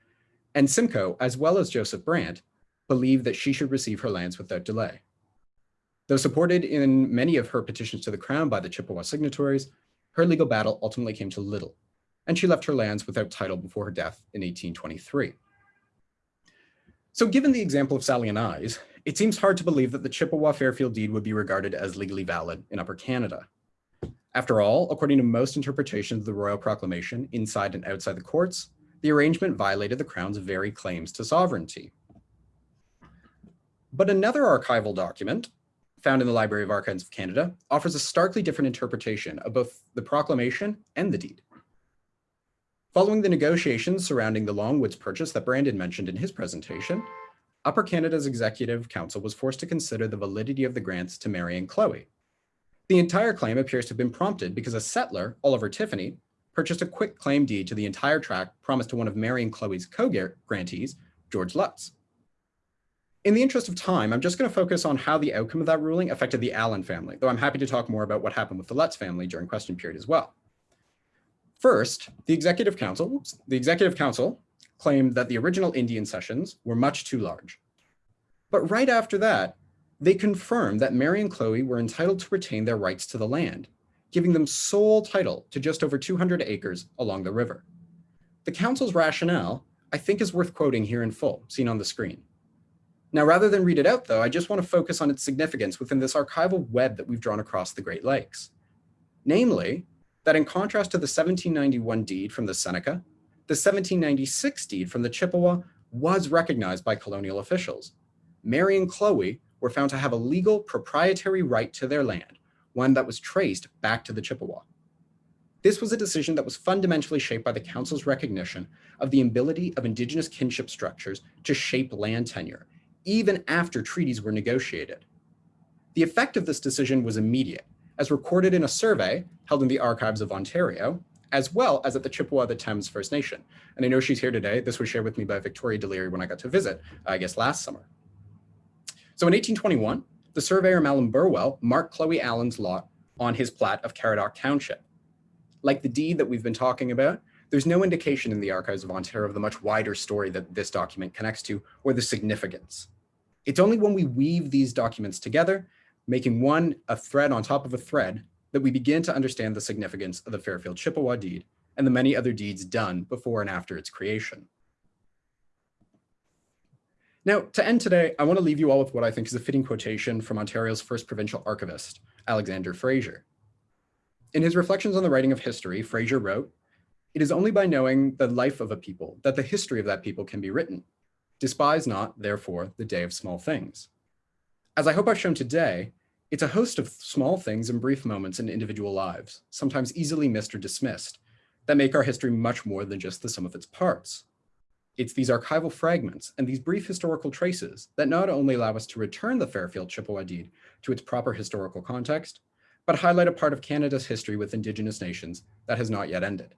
and Simcoe, as well as Joseph Brant, believed that she should receive her lands without delay. Though supported in many of her petitions to the crown by the Chippewa signatories, her legal battle ultimately came to little, and she left her lands without title before her death in 1823. So given the example of Sally Ainse, it seems hard to believe that the Chippewa Fairfield deed would be regarded as legally valid in Upper Canada. After all, according to most interpretations of the Royal Proclamation, inside and outside the courts, the arrangement violated the Crown's very claims to sovereignty. But another archival document, found in the Library of Archives of Canada, offers a starkly different interpretation of both the proclamation and the deed. Following the negotiations surrounding the Longwoods purchase that Brandon mentioned in his presentation, Upper Canada's Executive Council was forced to consider the validity of the grants to Mary and Chloe. The entire claim appears to have been prompted because a settler, Oliver Tiffany, purchased a quitclaim deed to the entire tract promised to one of Mary and Chloe's co-grantees, George Lutz. In the interest of time, I'm just going to focus on how the outcome of that ruling affected the Allen family, though I'm happy to talk more about what happened with the Lutz family during question period as well. First, the Executive Council, oops, the Executive Council claimed that the original Indian cessions were much too large. But right after that, they confirmed that Mary and Chloe were entitled to retain their rights to the land, giving them sole title to just over 200 acres along the river. The council's rationale, I think is worth quoting here in full, seen on the screen. Now, rather than read it out though, I just wanna focus on its significance within this archival web that we've drawn across the Great Lakes. Namely, that in contrast to the 1791 deed from the Seneca, the 1796 deed from the Chippewa was recognized by colonial officials. Mary and Chloe were found to have a legal proprietary right to their land, one that was traced back to the Chippewa. This was a decision that was fundamentally shaped by the Council's recognition of the ability of Indigenous kinship structures to shape land tenure, even after treaties were negotiated. The effect of this decision was immediate, as recorded in a survey held in the archives of Ontario, as well as at the Chippewa the Thames First Nation. And I know she's here today. This was shared with me by Victoria Deliri when I got to visit, uh, I guess last summer. So in 1821, the surveyor Mahlon Burwell marked Chloe Allen's lot on his plat of Caradoc Township. Like the deed that we've been talking about, there's no indication in the archives of Ontario of the much wider story that this document connects to or the significance. It's only when we weave these documents together, making one a thread on top of a thread, that we begin to understand the significance of the Fairfield Chippewa deed and the many other deeds done before and after its creation. Now, to end today, I want to leave you all with what I think is a fitting quotation from Ontario's first provincial archivist, Alexander Fraser. In his reflections on the writing of history, Fraser wrote, It is only by knowing the life of a people that the history of that people can be written. Despise not, therefore, the day of small things. As I hope I've shown today, it's a host of small things and brief moments in individual lives, sometimes easily missed or dismissed, that make our history much more than just the sum of its parts. It's these archival fragments and these brief historical traces that not only allow us to return the Fairfield Chippewa deed to its proper historical context, but highlight a part of Canada's history with Indigenous nations that has not yet ended.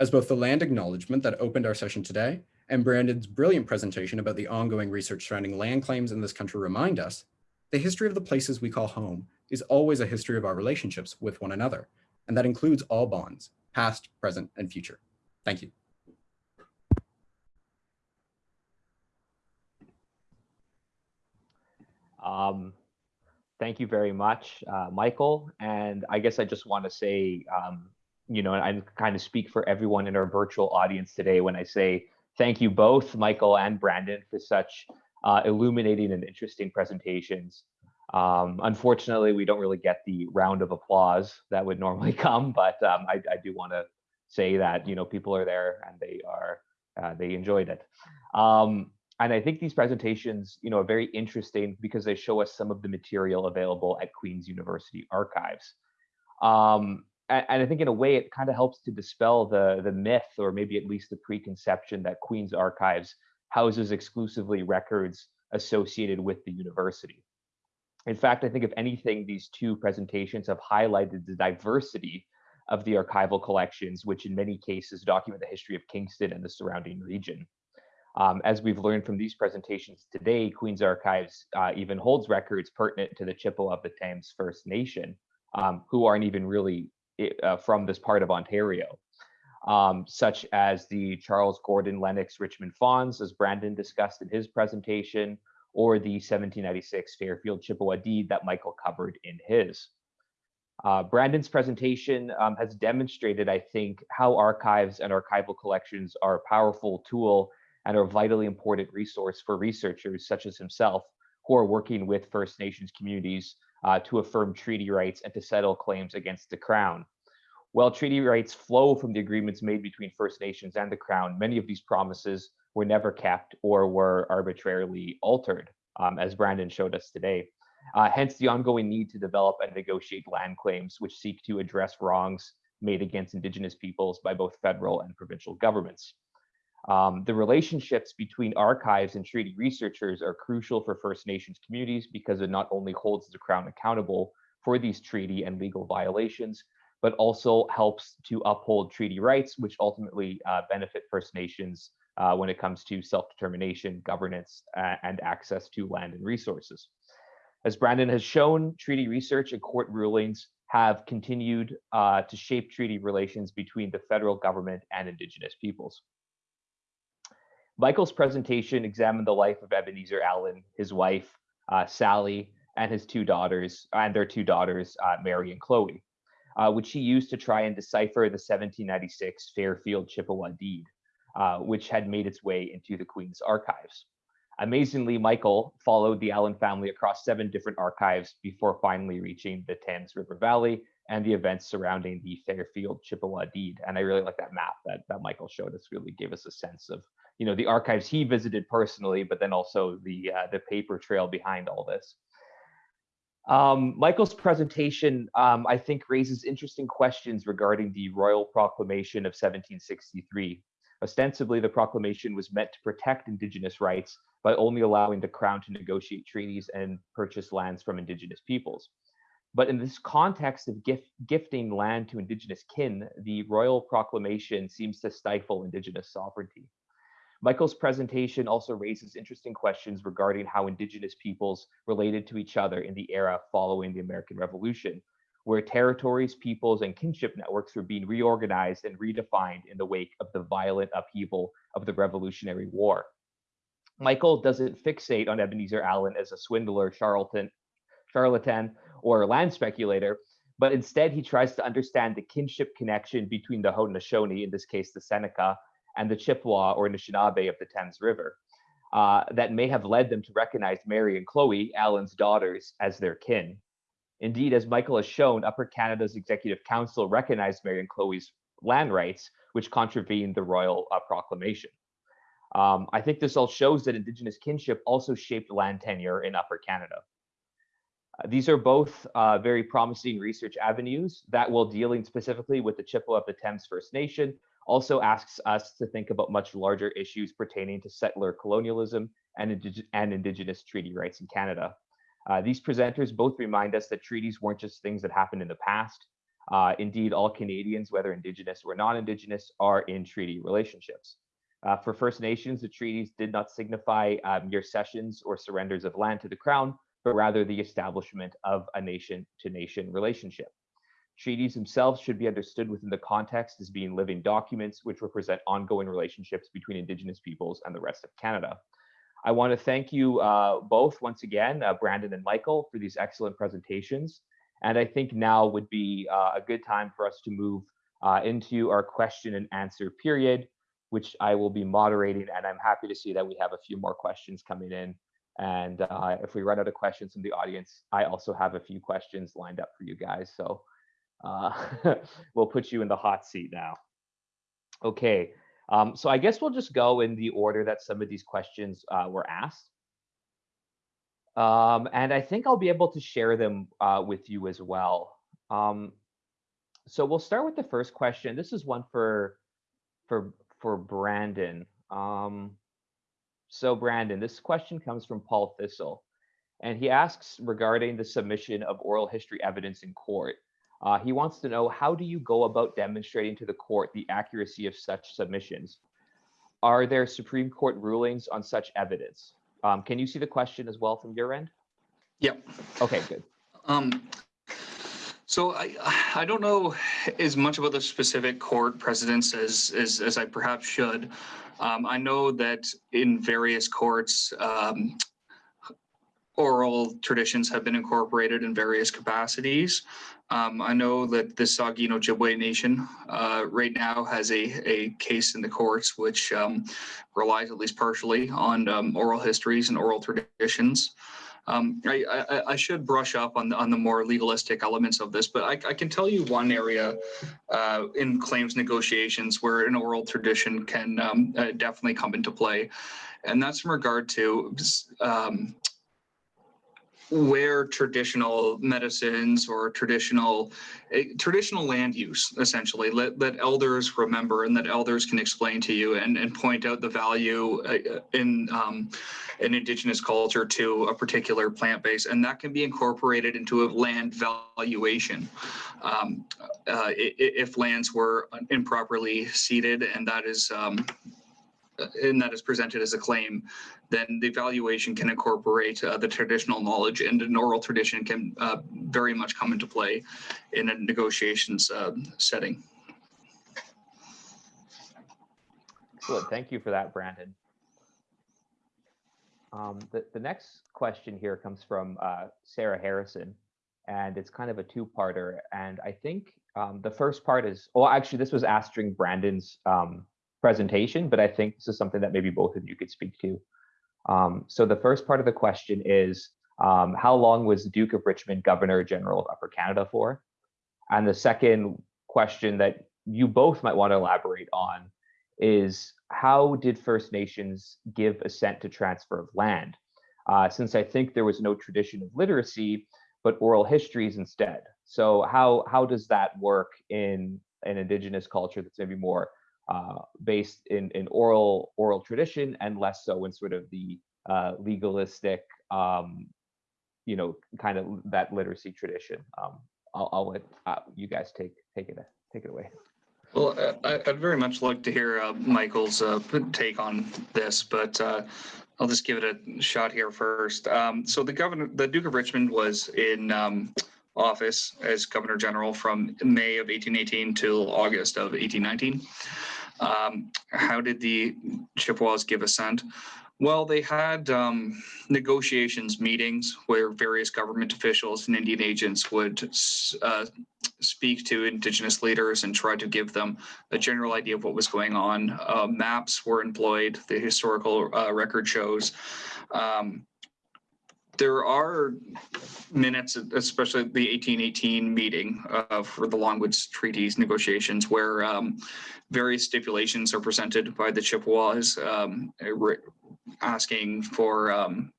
As both the land acknowledgement that opened our session today and Brandon's brilliant presentation about the ongoing research surrounding land claims in this country remind us, the history of the places we call home is always a history of our relationships with one another, and that includes all bonds, past, present, and future. Thank you. Um, thank you very much, uh, Michael. And I guess I just want to say, um, you know, I kind of speak for everyone in our virtual audience today when I say thank you both, Michael and Brandon, for such uh, illuminating and interesting presentations. Um, unfortunately, we don't really get the round of applause that would normally come, but um, I, I, do want to say that you know people are there and they are uh, they enjoyed it. Um, and I think these presentations, you know, are very interesting because they show us some of the material available at Queen's University archives. Um, and, and, I think in a way it kind of helps to dispel the the myth or maybe at least the preconception that Queen's archives houses exclusively records associated with the university. In fact, I think if anything, these two presentations have highlighted the diversity of the archival collections, which in many cases document the history of Kingston and the surrounding region. Um, as we've learned from these presentations today, Queen's Archives uh, even holds records pertinent to the Chippewa of the Thames First Nation, um, who aren't even really uh, from this part of Ontario, um, such as the Charles Gordon Lennox Richmond Fonds, as Brandon discussed in his presentation, or the 1796 Fairfield Chippewa deed that Michael covered in his. Uh, Brandon's presentation um, has demonstrated, I think, how archives and archival collections are a powerful tool and are a vitally important resource for researchers such as himself who are working with First Nations communities uh, to affirm treaty rights and to settle claims against the Crown. While treaty rights flow from the agreements made between First Nations and the Crown, many of these promises were never kept or were arbitrarily altered, um, as Brandon showed us today. Uh, hence the ongoing need to develop and negotiate land claims which seek to address wrongs made against Indigenous peoples by both federal and provincial governments. Um, the relationships between archives and treaty researchers are crucial for First Nations communities because it not only holds the Crown accountable for these treaty and legal violations, but also helps to uphold treaty rights, which ultimately uh, benefit First Nations uh, when it comes to self-determination, governance, uh, and access to land and resources. As Brandon has shown, treaty research and court rulings have continued uh, to shape treaty relations between the federal government and Indigenous peoples. Michael's presentation examined the life of Ebenezer Allen, his wife, uh, Sally, and his two daughters, and their two daughters, uh, Mary and Chloe, uh, which he used to try and decipher the 1796 Fairfield Chippewa deed, uh, which had made its way into the Queen's archives. Amazingly, Michael followed the Allen family across seven different archives before finally reaching the Thames River Valley and the events surrounding the Fairfield Chippewa deed. And I really like that map that, that Michael showed us, really gave us a sense of you know the archives he visited personally, but then also the uh, the paper trail behind all this. Um, Michael's presentation, um, I think, raises interesting questions regarding the Royal Proclamation of 1763. Ostensibly, the proclamation was meant to protect Indigenous rights by only allowing the Crown to negotiate treaties and purchase lands from Indigenous peoples. But in this context of gift, gifting land to Indigenous kin, the Royal Proclamation seems to stifle Indigenous sovereignty. Michael's presentation also raises interesting questions regarding how Indigenous peoples related to each other in the era following the American Revolution, where territories, peoples, and kinship networks were being reorganized and redefined in the wake of the violent upheaval of the Revolutionary War. Michael doesn't fixate on Ebenezer Allen as a swindler, charlatan, charlatan, or land speculator, but instead he tries to understand the kinship connection between the Haudenosaunee, in this case the Seneca, and the Chippewa or Anishinaabe of the Thames River uh, that may have led them to recognize Mary and Chloe, Allen's daughters, as their kin. Indeed, as Michael has shown, Upper Canada's Executive Council recognized Mary and Chloe's land rights, which contravened the royal uh, proclamation. Um, I think this all shows that Indigenous kinship also shaped land tenure in Upper Canada. Uh, these are both uh, very promising research avenues that, while dealing specifically with the Chippewa of the Thames First Nation, also asks us to think about much larger issues pertaining to settler colonialism and, indig and Indigenous treaty rights in Canada. Uh, these presenters both remind us that treaties weren't just things that happened in the past. Uh, indeed, all Canadians, whether Indigenous or non-Indigenous, are in treaty relationships. Uh, for First Nations, the treaties did not signify um, mere cessions or surrenders of land to the Crown, but rather the establishment of a nation-to-nation -nation relationship. Treaties themselves should be understood within the context as being living documents which represent ongoing relationships between Indigenous peoples and the rest of Canada. I want to thank you uh, both once again, uh, Brandon and Michael, for these excellent presentations. And I think now would be uh, a good time for us to move uh, into our question and answer period, which I will be moderating. And I'm happy to see that we have a few more questions coming in. And uh, if we run out of questions from the audience, I also have a few questions lined up for you guys. So uh, we'll put you in the hot seat now. Okay, um, so I guess we'll just go in the order that some of these questions uh, were asked. Um, and I think I'll be able to share them uh, with you as well. Um, so we'll start with the first question. This is one for for for Brandon. Um, so Brandon, this question comes from Paul Thistle, and he asks regarding the submission of oral history evidence in court. Uh, he wants to know how do you go about demonstrating to the court the accuracy of such submissions? Are there Supreme Court rulings on such evidence? Um, can you see the question as well from your end? Yep. Okay, good. Um, so I I don't know as much about the specific court precedents as as, as I perhaps should. Um, I know that in various courts, um, oral traditions have been incorporated in various capacities. Um, I know that the Saugeen Ojibwe Nation uh, right now has a, a case in the courts which um, relies at least partially on um, oral histories and oral traditions. Um, I, I, I, should brush up on the, on the more legalistic elements of this, but I, I can tell you one area uh, in claims negotiations where an oral tradition can um, uh, definitely come into play. And that's in regard to um, where traditional medicines or traditional uh, traditional land use essentially let, that elders remember and that elders can explain to you and, and point out the value uh, in um, an indigenous culture to a particular plant base. And that can be incorporated into a land valuation um, uh, if lands were improperly ceded. And that is um, and that is presented as a claim, then the evaluation can incorporate uh, the traditional knowledge and an oral tradition can uh, very much come into play in a negotiations uh, setting. Excellent. Thank you for that, Brandon. Um, the, the next question here comes from uh, Sarah Harrison, and it's kind of a two-parter. And I think um, the first part is, well, actually, this was asked during Brandon's um, presentation, but I think this is something that maybe both of you could speak to. Um, so the first part of the question is, um, how long was the Duke of Richmond Governor General of Upper Canada for? And the second question that you both might want to elaborate on is how did First Nations give assent to transfer of land? Uh, since I think there was no tradition of literacy, but oral histories instead. So how how does that work in an Indigenous culture that's maybe more uh, based in, in oral oral tradition and less so in sort of the uh, legalistic, um, you know, kind of that literacy tradition? Um, I'll, I'll let uh, you guys take take it take it away. Well, uh, I- I'd very much like to hear uh, Michael's uh, take on this, but uh, I'll just give it a shot here first. Um, So the governor, the Duke of Richmond was in um, office as Governor General from May of 1818 till August of 1819. Um, How did the Chippewas give assent? Well, they had um, negotiations meetings where various government officials and Indian agents would uh, speak to indigenous leaders and try to give them a general idea of what was going on. Uh, maps were employed, the historical uh, record shows. Um, there are minutes, especially the 1818 meeting uh, for the Longwoods Treaties negotiations, where um, various stipulations are presented by the Chippewas, um, asking for um,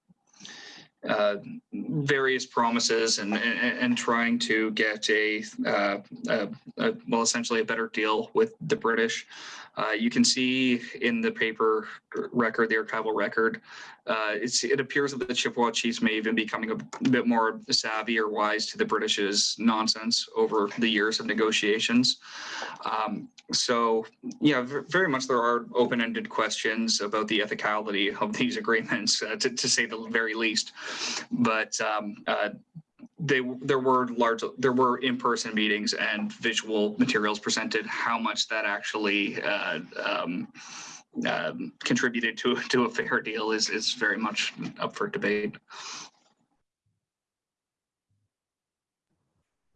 uh, various promises and, and, and trying to get a, uh, a, a, well, essentially a better deal with the British. Uh, you can see in the paper record, the archival record, uh, it appears that the Chippewa chiefs may even be becoming a bit more savvy or wise to the British's nonsense over the years of negotiations. Um, so, yeah, very much there are open-ended questions about the ethicality of these agreements, uh, to, to say the very least. But um, uh, they there were large there were in-person meetings and visual materials presented. How much that actually uh, um, um, contributed to to a fair deal is is very much up for debate.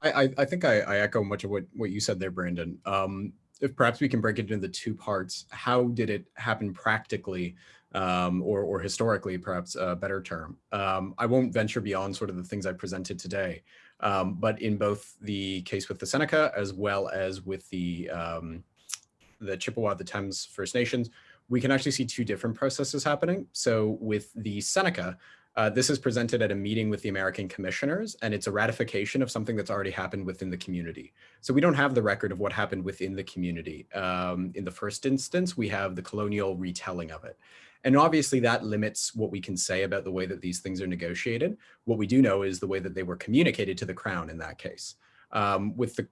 I, I, think I, I echo much of what, what you said there, Brandon. Um, if perhaps we can break it into two parts. How did it happen practically um, or, or historically, perhaps a better term? Um, I won't venture beyond sort of the things I presented today, um, but in both the case with the Seneca as well as with the, um, the Chippewa, the Thames First Nations, we can actually see two different processes happening. So with the Seneca, uh, this is presented at a meeting with the American commissioners, and it's a ratification of something that's already happened within the community. So we don't have the record of what happened within the community. Um, in the first instance, we have the colonial retelling of it. And obviously that limits what we can say about the way that these things are negotiated. What we do know is the way that they were communicated to the crown in that case. Um, with the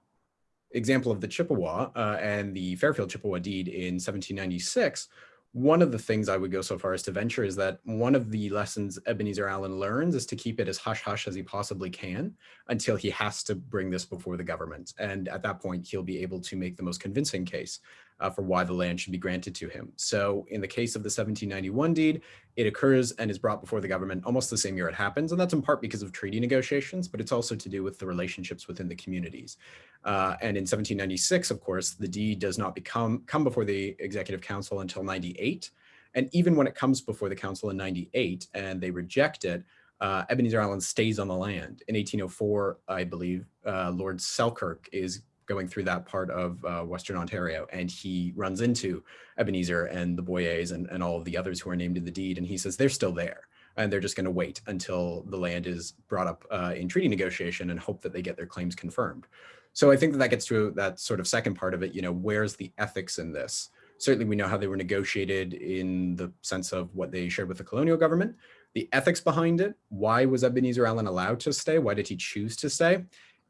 example of the Chippewa uh, and the Fairfield Chippewa deed in 1796, one of the things I would go so far as to venture is that one of the lessons Ebenezer Allen learns is to keep it as hush hush as he possibly can until he has to bring this before the government. And at that point, he'll be able to make the most convincing case uh, for why the land should be granted to him. So in the case of the 1791 deed, it occurs and is brought before the government almost the same year it happens. And that's in part because of treaty negotiations, but it's also to do with the relationships within the communities. Uh, and in 1796, of course, the deed does not become come before the Executive Council until 98. And even when it comes before the council in 98 and they reject it, uh, Ebenezer Allen stays on the land. In 1804, I believe, uh, Lord Selkirk is going through that part of uh, Western Ontario, and he runs into Ebenezer and the Boyers and, and all of the others who are named in the deed, and he says they're still there, and they're just going to wait until the land is brought up uh, in treaty negotiation and hope that they get their claims confirmed. So I think that that gets to that sort of second part of it. You know, where's the ethics in this? Certainly, we know how they were negotiated in the sense of what they shared with the colonial government. The ethics behind it. Why was Ebenezer Allen allowed to stay? Why did he choose to stay?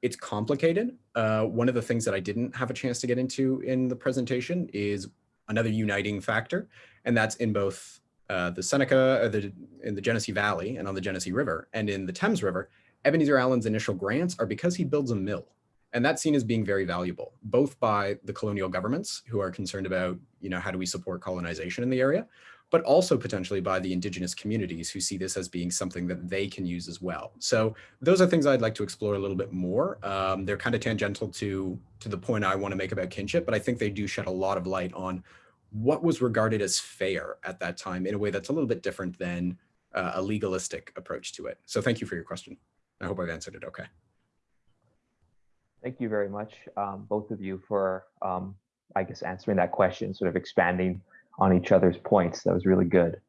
It's complicated. Uh, one of the things that I didn't have a chance to get into in the presentation is another uniting factor, and that's in both uh, the Seneca, uh, the, in the Genesee Valley and on the Genesee River, and in the Thames River, Ebenezer Allen's initial grants are because he builds a mill. And that's seen as being very valuable, both by the colonial governments who are concerned about, you know, how do we support colonization in the area, but also potentially by the indigenous communities who see this as being something that they can use as well. So those are things I'd like to explore a little bit more. Um, they're kind of tangential to, to the point I want to make about kinship, but I think they do shed a lot of light on what was regarded as fair at that time in a way that's a little bit different than uh, a legalistic approach to it. So thank you for your question. I hope I've answered it okay. Thank you very much, um, both of you, for, um, I guess, answering that question, sort of expanding on each other's points. That was really good.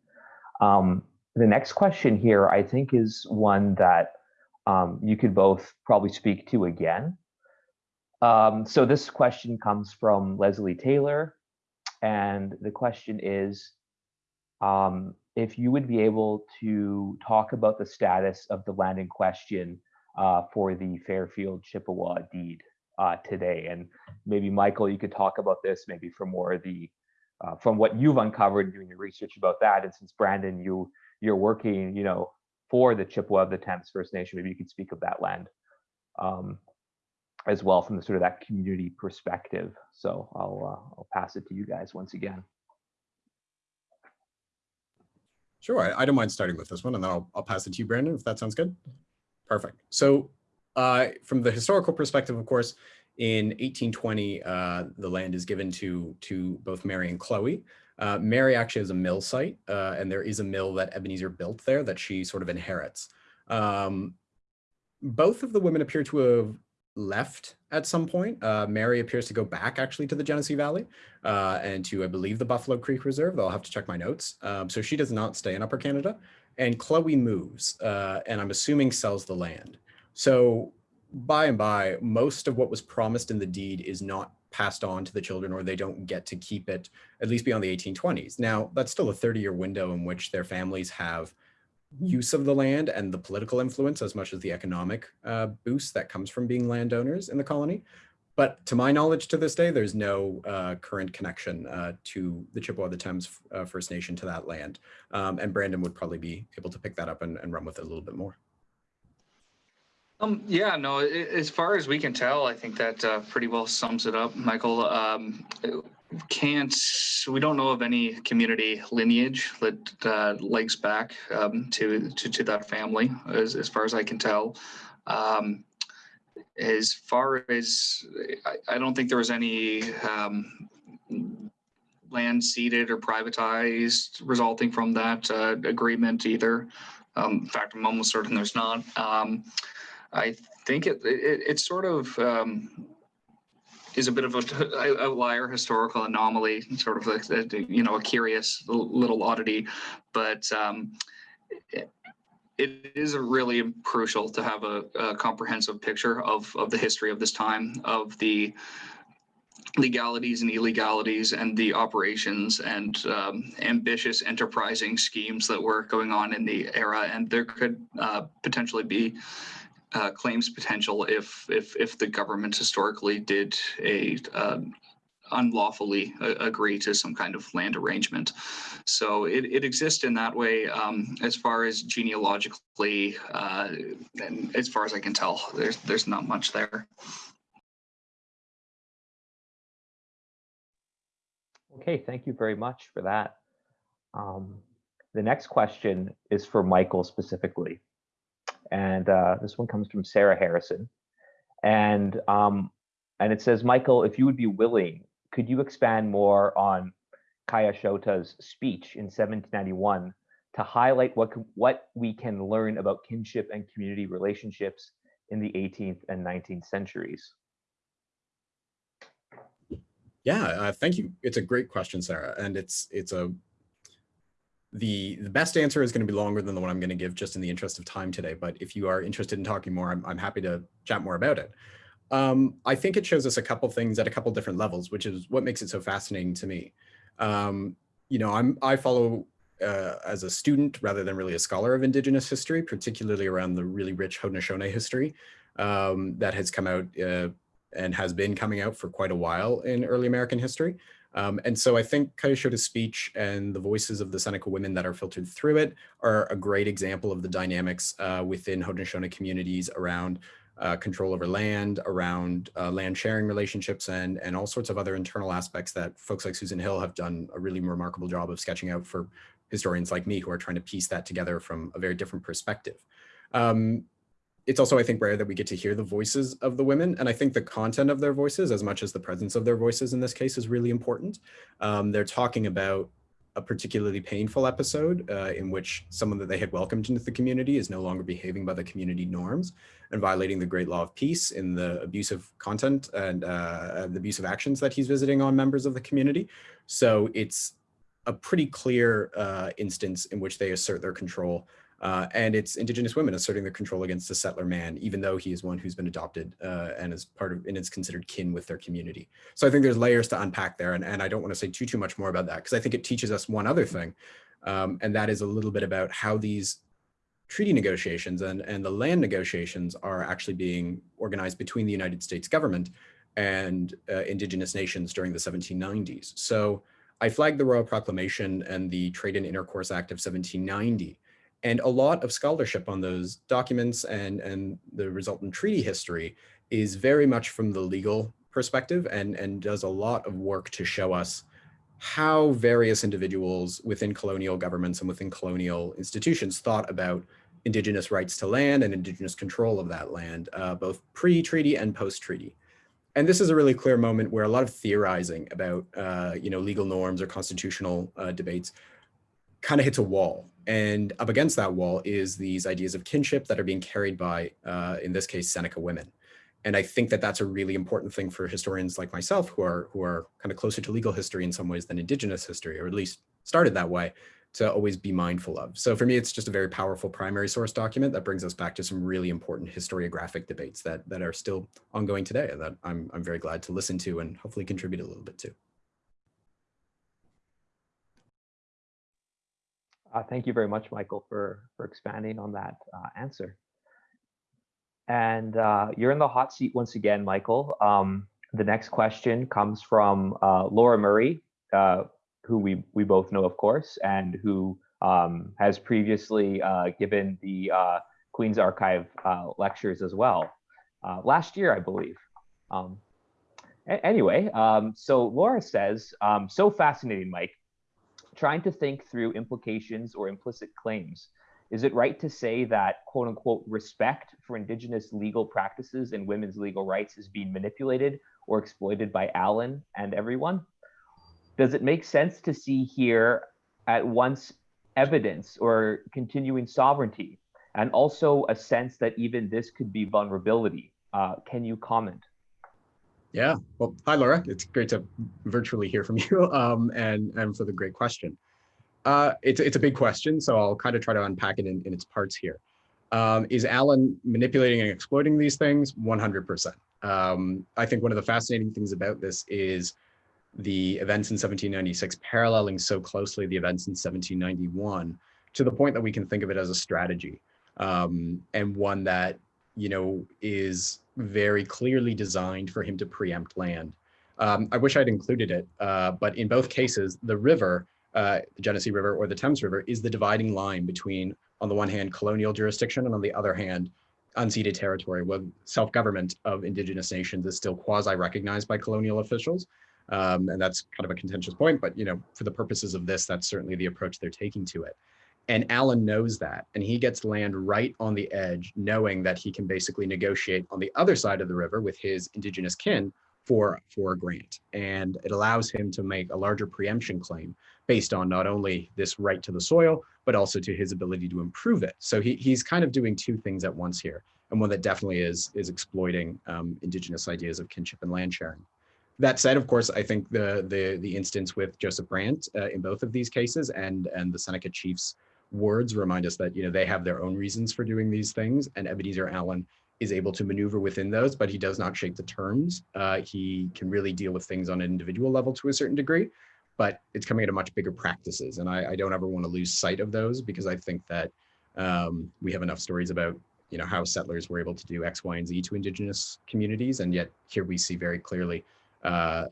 Um, the next question here, I think, is one that um, you could both probably speak to again. Um, so this question comes from Leslie Taylor, and the question is, um, if you would be able to talk about the status of the land in question uh, for the Fairfield Chippewa deed uh, today. And maybe Michael, you could talk about this maybe from more of the uh, from what you've uncovered doing your research about that. And since Brandon, you you're working, you know, for the Chippewa of the Thames First Nation, maybe you could speak of that land um, as well from the sort of that community perspective. So I'll uh, I'll pass it to you guys once again. Sure, I, I, don't mind starting with this one and then I'll, I'll pass it to you, Brandon, if that sounds good. Perfect. So uh, from the historical perspective, of course, in 1820, uh, the land is given to, to both Mary and Chloe. Uh, Mary actually has a mill site, uh, and there is a mill that Ebenezer built there that she sort of inherits. Um, both of the women appear to have left at some point. Uh, Mary appears to go back actually to the Genesee Valley uh, and to, I believe, the Buffalo Creek Reserve. I'll have to check my notes. Um, so she does not stay in Upper Canada. And Chloe moves, uh, and I'm assuming sells the land. So by and by, most of what was promised in the deed is not passed on to the children or they don't get to keep it at least beyond the 1820s. Now, that's still a 30 year window in which their families have use of the land and the political influence as much as the economic uh, boost that comes from being landowners in the colony. But to my knowledge to this day, there's no uh, current connection uh, to the Chippewa the Thames uh, First Nation to that land. Um, and Brandon would probably be able to pick that up and, and run with it a little bit more. Um, yeah, no, as far as we can tell, I think that uh, pretty well sums it up, Michael. Um, can't, we don't know of any community lineage that uh, links back um, to, to, to that family, as, as far as I can tell. Um, as far as, I, I, don't think there was any um, land ceded or privatized resulting from that uh, agreement either. Um, in fact, I'm almost certain there's not. I think it, it, it sort of um, is a bit of a outlier historical anomaly, sort of like, you know, a curious little oddity, but um, it, it is really crucial to have a, a, comprehensive picture of, of the history of this time, of the legalities and illegalities and the operations and um, ambitious enterprising schemes that were going on in the era. And there could uh, potentially be uh, claims potential if if if the government historically did a um, unlawfully agree to some kind of land arrangement. So it, it exists in that way um, as far as genealogically, uh, and as far as I can tell, there's there's not much there. Okay, thank you very much for that. Um, the next question is for Michael specifically and uh, this one comes from Sarah Harrison, and um, and it says, Michael, if you would be willing, could you expand more on Kaya Shota's speech in 1791 to highlight what what we can learn about kinship and community relationships in the 18th and 19th centuries? Yeah, uh, thank you. It's a great question, Sarah, and it's it's a the, the best answer is going to be longer than the one I'm going to give just in the interest of time today. But if you are interested in talking more, I'm, I'm happy to chat more about it. Um, I think it shows us a couple things at a couple different levels, which is what makes it so fascinating to me. Um, you know, I'm, I follow uh, as a student rather than really a scholar of Indigenous history, particularly around the really rich Haudenosaunee history um, that has come out uh, and has been coming out for quite a while in early American history. Um, and so I think Kayashota's speech and the voices of the Seneca women that are filtered through it are a great example of the dynamics uh, within Haudenosaunee communities around uh, control over land, around uh, land sharing relationships, and, and all sorts of other internal aspects that folks like Susan Hill have done a really remarkable job of sketching out for historians like me who are trying to piece that together from a very different perspective. Um, it's also, I think, rare that we get to hear the voices of the women. And I think the content of their voices, as much as the presence of their voices in this case is really important. Um, they're talking about a particularly painful episode uh, in which someone that they had welcomed into the community is no longer behaving by the community norms and violating the great law of peace in the abusive content and uh, the abusive actions that he's visiting on members of the community. So it's a pretty clear uh, instance in which they assert their control uh, and it's indigenous women asserting their control against the settler man, even though he is one who's been adopted uh, and is part of and is considered kin with their community. So I think there's layers to unpack there. And, and I don't want to say too, too much more about that because I think it teaches us one other thing. Um, and that is a little bit about how these treaty negotiations and, and the land negotiations are actually being organized between the United States government and uh, indigenous nations during the 1790s. So I flagged the Royal Proclamation and the Trade and Intercourse Act of 1790 and a lot of scholarship on those documents and, and the resultant treaty history is very much from the legal perspective and, and does a lot of work to show us how various individuals within colonial governments and within colonial institutions thought about indigenous rights to land and indigenous control of that land, uh, both pre-treaty and post-treaty. And this is a really clear moment where a lot of theorizing about, uh, you know, legal norms or constitutional uh, debates kind of hits a wall. And up against that wall is these ideas of kinship that are being carried by, uh, in this case, Seneca women. And I think that that's a really important thing for historians like myself who are who are kind of closer to legal history in some ways than indigenous history, or at least started that way, to always be mindful of. So for me, it's just a very powerful primary source document that brings us back to some really important historiographic debates that that are still ongoing today and that I'm, I'm very glad to listen to and hopefully contribute a little bit to. Uh, thank you very much, Michael, for, for expanding on that uh, answer. And uh, you're in the hot seat once again, Michael. Um, the next question comes from uh, Laura Murray, uh, who we, we both know, of course, and who um, has previously uh, given the Queen's Archive lectures as well, last year, I believe. Um, anyway, um, so Laura says, um, so fascinating, Mike trying to think through implications or implicit claims. Is it right to say that quote unquote respect for indigenous legal practices and women's legal rights is being manipulated or exploited by Allen and everyone? Does it make sense to see here at once evidence or continuing sovereignty and also a sense that even this could be vulnerability? Uh, can you comment? Yeah, well, hi, Laura. It's great to virtually hear from you um, and, and for the great question. Uh, it's, it's a big question, so I'll kind of try to unpack it in, in its parts here. Um, is Allen manipulating and exploiting these things? 100%. Um, I think one of the fascinating things about this is the events in 1796 paralleling so closely the events in 1791 to the point that we can think of it as a strategy um, and one that, you know, is very clearly designed for him to preempt land. Um, I wish I'd included it, uh, but in both cases, the river, uh, the Genesee River or the Thames River, is the dividing line between, on the one hand, colonial jurisdiction, and on the other hand, unceded territory, where self-government of indigenous nations is still quasi-recognized by colonial officials. Um, and that's kind of a contentious point, but you know, for the purposes of this, that's certainly the approach they're taking to it. And Allen knows that, and he gets land right on the edge, knowing that he can basically negotiate on the other side of the river with his indigenous kin for, for a grant. And it allows him to make a larger preemption claim based on not only this right to the soil, but also to his ability to improve it. So he, he's kind of doing two things at once here, and one that definitely is, is exploiting um, indigenous ideas of kinship and land sharing. That said, of course, I think the the the instance with Joseph Brant uh, in both of these cases and and the Seneca chiefs words remind us that you know they have their own reasons for doing these things and Ebenezer Allen is able to maneuver within those, but he does not shape the terms. Uh, he can really deal with things on an individual level to a certain degree, but it's coming at a much bigger practices. And I, I don't ever want to lose sight of those because I think that um, we have enough stories about you know how settlers were able to do X, Y, and Z to indigenous communities, and yet here we see very clearly uh,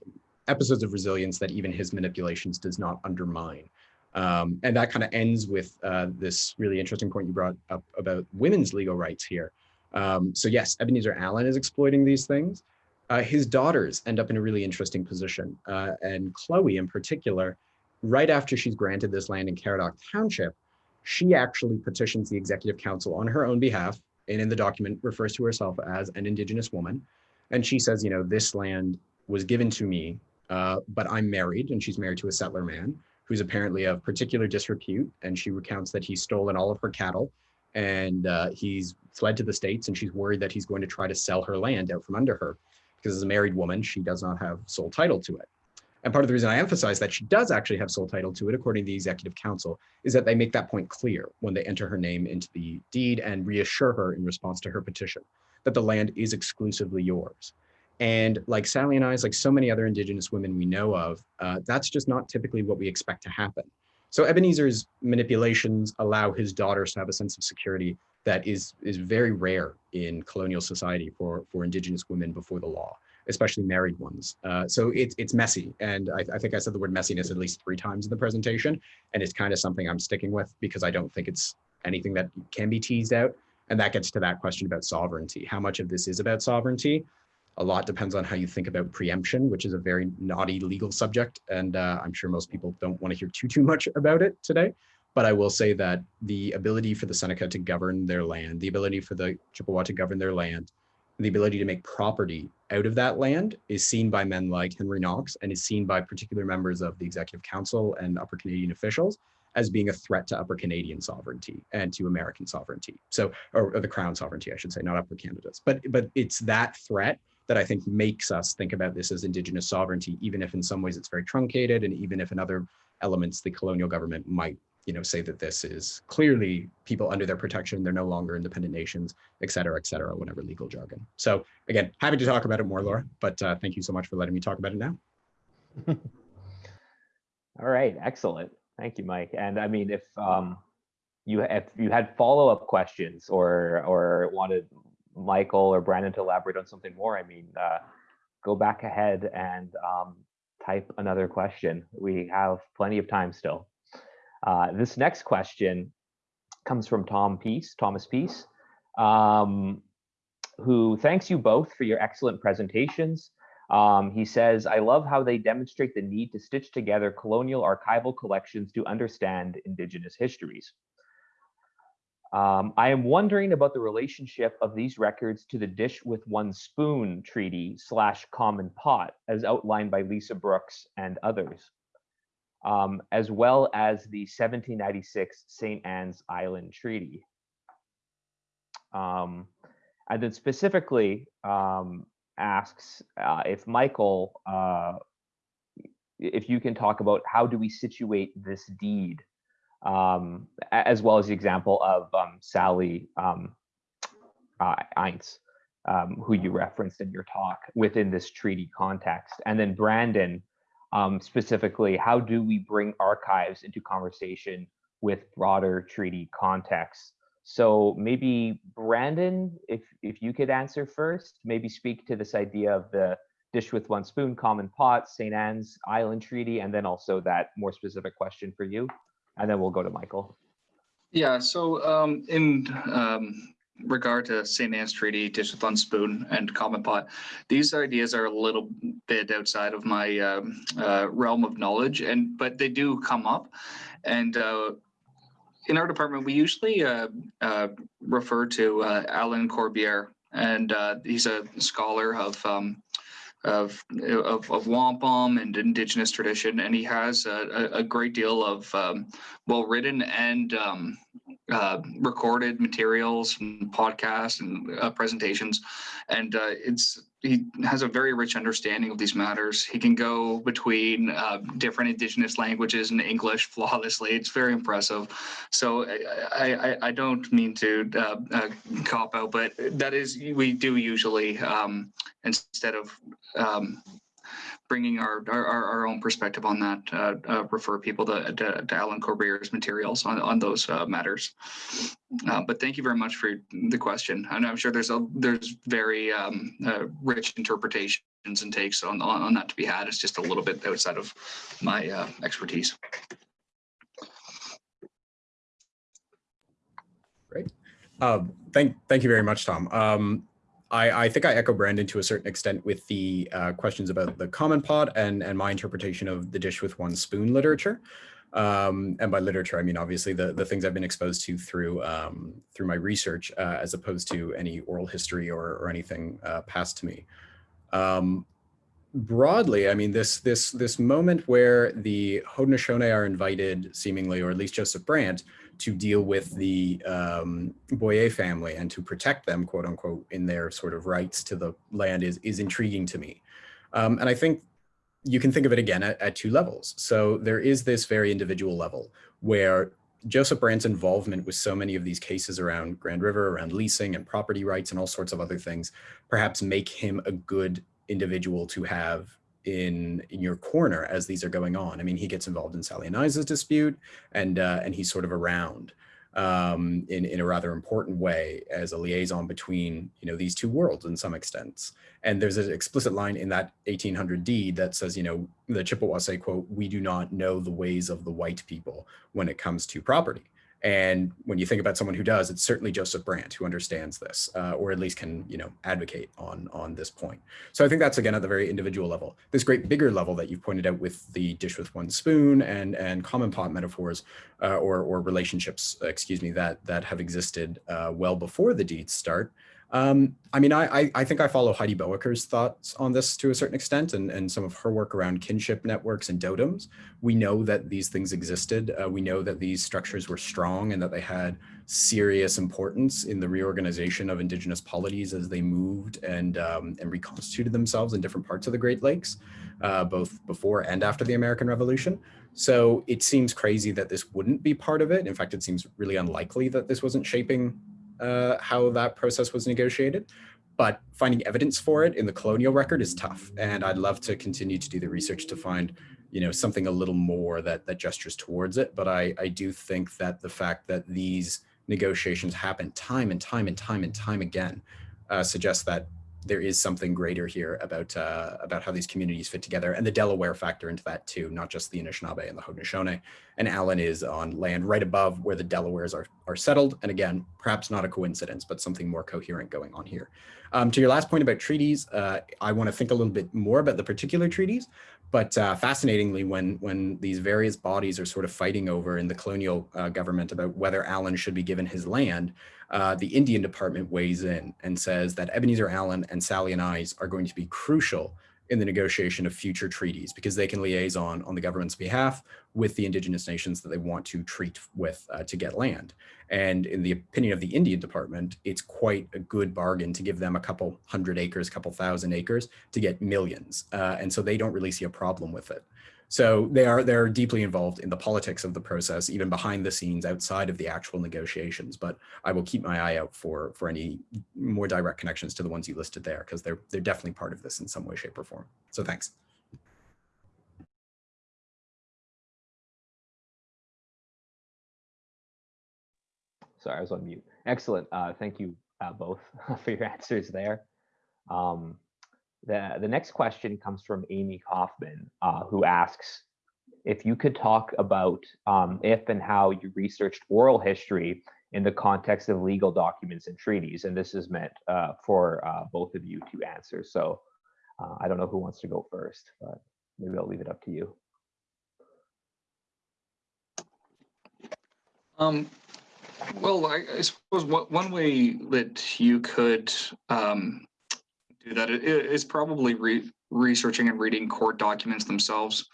episodes of resilience that even his manipulations does not undermine. Um, and that kind of ends with uh, this really interesting point you brought up about women's legal rights here. Um, so yes, Ebenezer Allen is exploiting these things. Uh, his daughters end up in a really interesting position. Uh, and Chloe in particular, right after she's granted this land in Caradoc Township, she actually petitions the executive council on her own behalf and in the document refers to herself as an indigenous woman. And she says, you know, this land was given to me, uh, but I'm married and she's married to a settler man who's apparently of particular disrepute. And she recounts that he's stolen all of her cattle and uh, he's fled to the States and she's worried that he's going to try to sell her land out from under her because as a married woman, she does not have sole title to it. And part of the reason I emphasize that she does actually have sole title to it, according to the executive council, is that they make that point clear when they enter her name into the deed and reassure her in response to her petition that the land is exclusively yours. And like Sally Ainse, like so many other Indigenous women we know of, uh, that's just not typically what we expect to happen. So Ebenezer's manipulations allow his daughters to have a sense of security that is, is very rare in colonial society for, for Indigenous women before the law, especially married ones. Uh, so it's it's messy. And I, I think I said the word messiness at least three times in the presentation. And it's kind of something I'm sticking with because I don't think it's anything that can be teased out. And that gets to that question about sovereignty. How much of this is about sovereignty? A lot depends on how you think about preemption, which is a very knotty legal subject. And uh, I'm sure most people don't want to hear too, too much about it today. But I will say that the ability for the Seneca to govern their land, the ability for the Chippewa to govern their land, the ability to make property out of that land is seen by men like Henry Knox and is seen by particular members of the Executive Council and upper Canadian officials as being a threat to upper Canadian sovereignty and to American sovereignty. So, or, or the crown sovereignty, I should say, not upper Canada's. But, but it's that threat that I think makes us think about this as indigenous sovereignty, even if in some ways it's very truncated and even if in other elements the colonial government might you know, say that this is clearly people under their protection, they're no longer independent nations, et cetera, et cetera, whatever legal jargon. So again, happy to talk about it more, Laura, but uh, thank you so much for letting me talk about it now. All right, excellent. Thank you, Mike. And I mean, if um, you if you had follow-up questions or or wanted Michael or Brandon to elaborate on something more, I mean, uh, go back ahead and um, type another question. We have plenty of time still. Uh, this next question comes from Tom Peace, Thomas Peace, um, who thanks you both for your excellent presentations. Um, he says, I love how they demonstrate the need to stitch together colonial archival collections to understand indigenous histories. Um, I am wondering about the relationship of these records to the dish with one spoon treaty slash common pot as outlined by Lisa Brooks and others um, as well as the 1796 St. Anne's Island Treaty. Um, and then specifically um, asks uh, if Michael, uh, if you can talk about how do we situate this deed, um, as well as the example of um, Sally um, uh, Ainse, who you referenced in your talk within this treaty context. And then Brandon, um, specifically, how do we bring archives into conversation with broader treaty contexts? So maybe Brandon, if if you could answer first, maybe speak to this idea of the dish with one spoon, common pot, St. Anne's Island Treaty, and then also that more specific question for you, and then we'll go to Michael. Yeah, so um, in um, regard to St. Anne's Treaty, Dish with One Spoon, and Common Pot, these ideas are a little bit outside of my um, uh, realm of knowledge, and but they do come up. And uh, in our department, we usually uh, uh refer to uh, Alan Corbiere, and he's a scholar of um, of, of, of wampum and indigenous tradition, and he has a, a great deal of um, well-written and um, uh, recorded materials and podcasts and uh, presentations. And uh, it's he has a very rich understanding of these matters. He can go between uh, different indigenous languages and English flawlessly. It's very impressive. So I, I, I don't mean to uh, uh, cop out, but that is, we do usually, um, instead of um, bringing our, our, our own perspective on that, uh, uh, refer people to, to, to, Alan Corbiere's materials on, on those uh, matters. Uh, but thank you very much for the question. And I'm sure there's a there's very um, uh, rich interpretations and takes on, on, on that to be had. It's just a little bit outside of my expertise. Um, thank, thank you very much, Tom. Um, I, I think I echo Brandon to a certain extent with the uh, questions about the common pot and, and my interpretation of the dish with one spoon literature. Um, and by literature, I mean, obviously the, the things I've been exposed to through, um, through my research, uh, as opposed to any oral history or, or anything uh, passed to me. Um, broadly, I mean, this, this, this moment where the Haudenosaunee are invited seemingly, or at least Joseph Brant, to deal with the um, Boyer family and to protect them, quote unquote, in their sort of rights to the land is, is intriguing to me. Um, and I think you can think of it again at, at two levels. So there is this very individual level where Joseph Brant's involvement with so many of these cases around Grand River, around leasing and property rights and all sorts of other things, perhaps make him a good individual to have in in your corner as these are going on. I mean, he gets involved in Sally Ainse's dispute, and uh, and he's sort of around um, in in a rather important way as a liaison between you know these two worlds in some extents. And there's an explicit line in that 1800 deed that says, you know, the Chippewa say, "quote We do not know the ways of the white people when it comes to property." And when you think about someone who does, it's certainly Joseph Brant who understands this, uh, or at least can, you know, advocate on on this point. So I think that's again at the very individual level. This great bigger level that you've pointed out with the dish with one spoon and and common pot metaphors, uh, or or relationships, excuse me, that that have existed uh, well before the deeds start. Um, I mean, I, I think I follow Heidi Bohaker's thoughts on this to a certain extent and, and some of her work around kinship networks and doodems. We know that these things existed. Uh, we know that these structures were strong and that they had serious importance in the reorganization of indigenous polities as they moved and, um, and reconstituted themselves in different parts of the Great Lakes, uh, both before and after the American Revolution. So it seems crazy that this wouldn't be part of it. In fact, it seems really unlikely that this wasn't shaping uh, how that process was negotiated, but finding evidence for it in the colonial record is tough. And I'd love to continue to do the research to find, you know, something a little more that that gestures towards it. But I, I do think that the fact that these negotiations happen time and time and time and time again uh, suggests that there is something greater here about uh, about how these communities fit together and the Delaware factor into that too, not just the Anishinaabe and the Haudenosaunee. And Allen is on land right above where the Delawares are, are settled. And again, perhaps not a coincidence, but something more coherent going on here. Um, to your last point about treaties, uh, I want to think a little bit more about the particular treaties, but uh, fascinatingly, when, when these various bodies are sort of fighting over in the colonial uh, government about whether Allen should be given his land, uh, the Indian Department weighs in and says that Ebenezer Allen and Sally Ainse are going to be crucial in the negotiation of future treaties because they can liaison on the government's behalf with the indigenous nations that they want to treat with uh, to get land. And in the opinion of the Indian Department, it's quite a good bargain to give them a couple hundred acres, a couple thousand acres to get millions. Uh, and so they don't really see a problem with it. So they are they're deeply involved in the politics of the process, even behind the scenes outside of the actual negotiations. But I will keep my eye out for for any more direct connections to the ones you listed there, because they're they're definitely part of this in some way, shape, or form. So thanks. Sorry, I was on mute. Excellent. Uh, thank you uh, both for your answers there. Um, the, the next question comes from Amy Kaufman, uh, who asks if you could talk about um, if and how you researched oral history in the context of legal documents and treaties. And this is meant uh, for uh, both of you to answer. So uh, I don't know who wants to go first, but maybe I'll leave it up to you. Um, well, I, I suppose one way that you could um, do that i- i- is probably re- researching and reading court documents themselves.